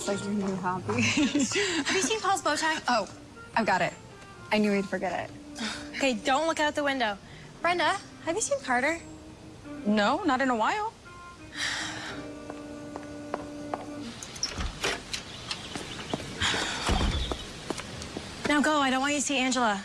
Is like your new hobby. Have you seen Paul's bow tie? Oh, I've got it. I knew he'd forget it. Okay, don't look out the window. Brenda, have you seen Carter? No, not in a while. Now go. I don't want you to see Angela.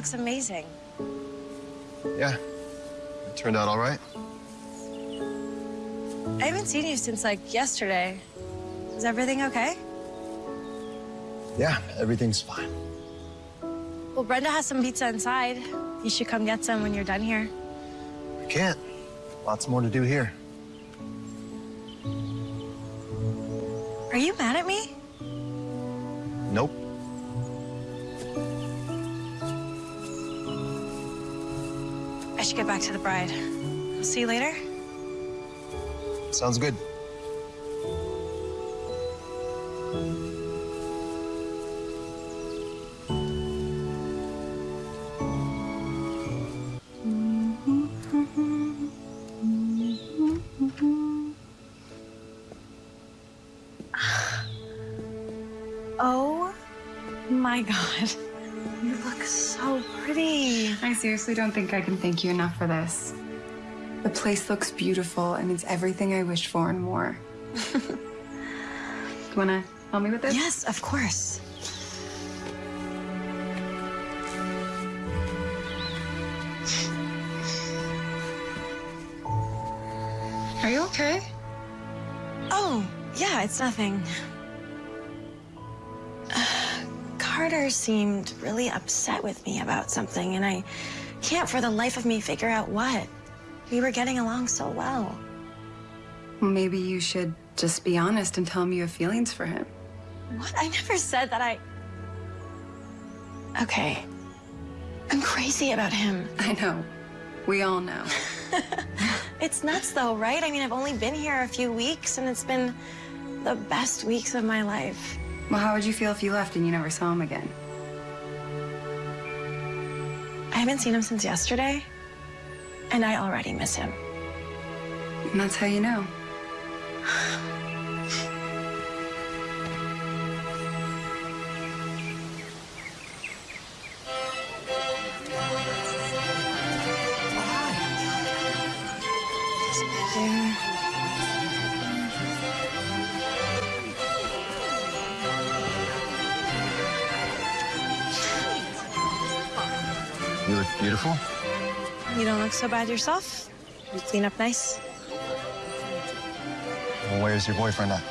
Looks amazing. Yeah. It turned out all right. I haven't seen you since like yesterday. Is everything okay? Yeah, everything's fine. Well, Brenda has some pizza inside. You should come get some when you're done here. I can't. Lots more to do here. To the bride. I'll see you later. Sounds good. I don't think I can thank you enough for this. The place looks beautiful and it's everything I wished for and more. you wanna help me with this? Yes, of course. Are you okay? Oh, yeah, it's nothing. Carter seemed really upset with me about something, and I can't for the life of me figure out what. We were getting along so well. Maybe you should just be honest and tell him you have feelings for him. What? I never said that I. Okay. I'm crazy about him. I know. We all know. It's nuts, though, right? I mean, I've only been here a few weeks, and it's been the best weeks of my life. Well, how would you feel if you left and you never saw him again? I haven't seen him since yesterday, and I already miss him. And that's how you know. Bad yourself. You clean up nice. Well, where's your boyfriend at?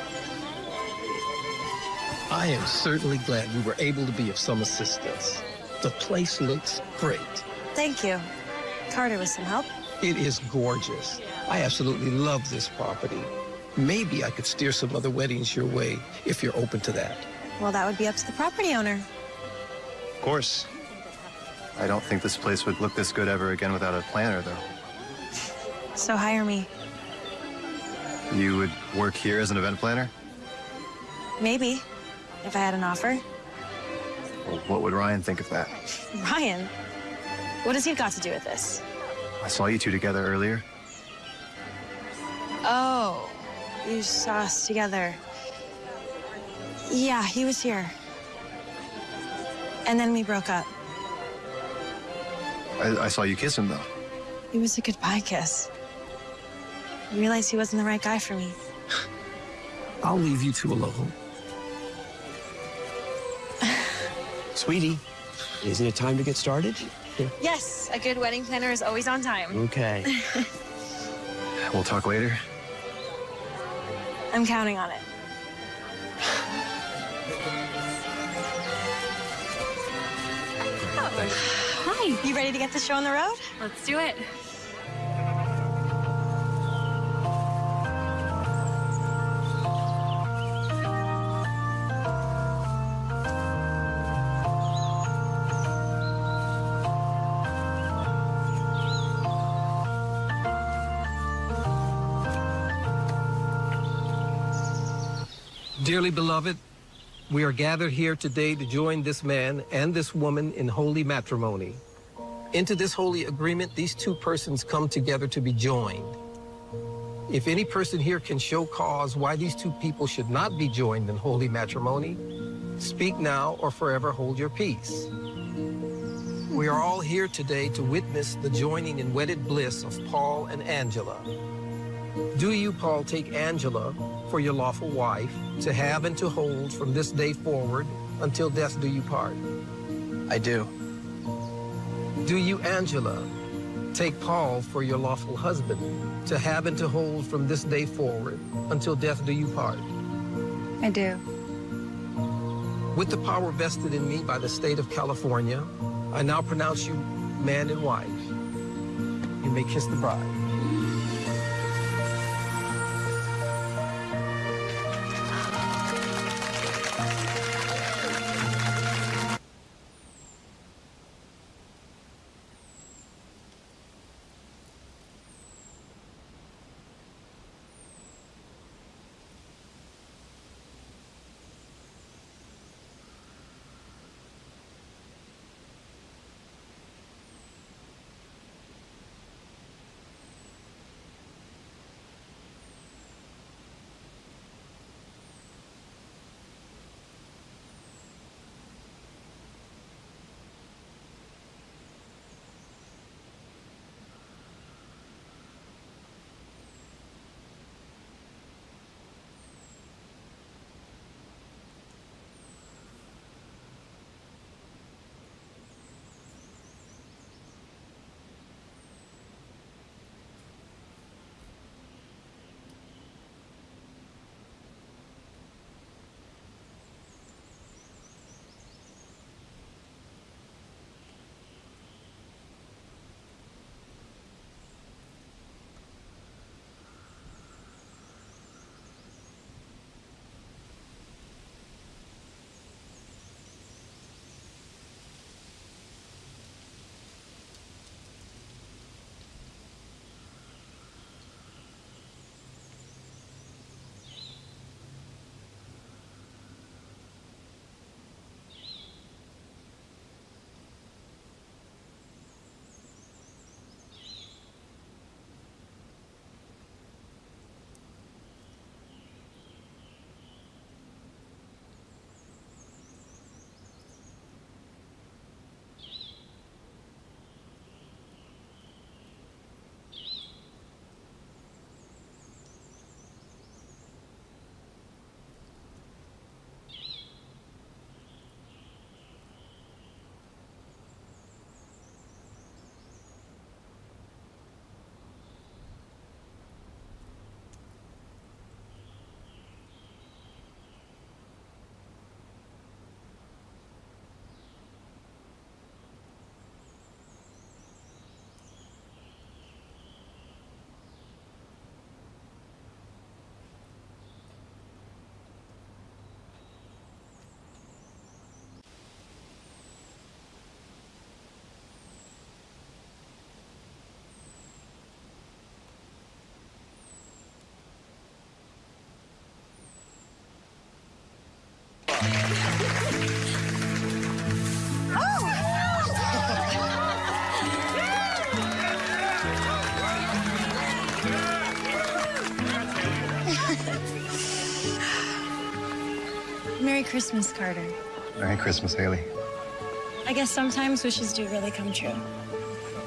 I am certainly glad we were able to be of some assistance. The place looks great. Thank you. Carter with some help. It is gorgeous. I absolutely love this property. Maybe I could steer some other weddings your way if you're open to that. Well, that would be up to the property owner. Of course. I don't think this place would look this good ever again without a planner, though. So hire me. You would work here as an event planner? Maybe. If I had an offer. Well, what would Ryan think of that? Ryan, what has he got to do with this? I saw you two together earlier. Oh, you saw us together. Yeah, he was here. And then we broke up. I, I saw you kiss him, though. It was a goodbye kiss. I realized he wasn't the right guy for me. I'll leave you two alone. Sweetie, isn't it time to get started? Yes, a good wedding planner is always on time. Okay. We'll talk later. I'm counting on it. You ready to get the show on the road? Let's do it. Dearly beloved, we are gathered here today to join this man and this woman in holy matrimony. Into this holy agreement, these two persons come together to be joined. If any person here can show cause why these two people should not be joined in holy matrimony, speak now or forever hold your peace. We are all here today to witness the joining in wedded bliss of Paul and Angela. Do you, Paul, take Angela for your lawful wife, to have and to hold from this day forward until death do you part? I do. Do you, Angela, take Paul for your lawful husband, to have and to hold from this day forward until death do you part? I do. With the power vested in me by the state of California, I now pronounce you man and wife. You may kiss the bride. Christmas, Carter. Merry Christmas, Haley. I guess sometimes wishes do really come true.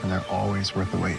And they're always worth the wait.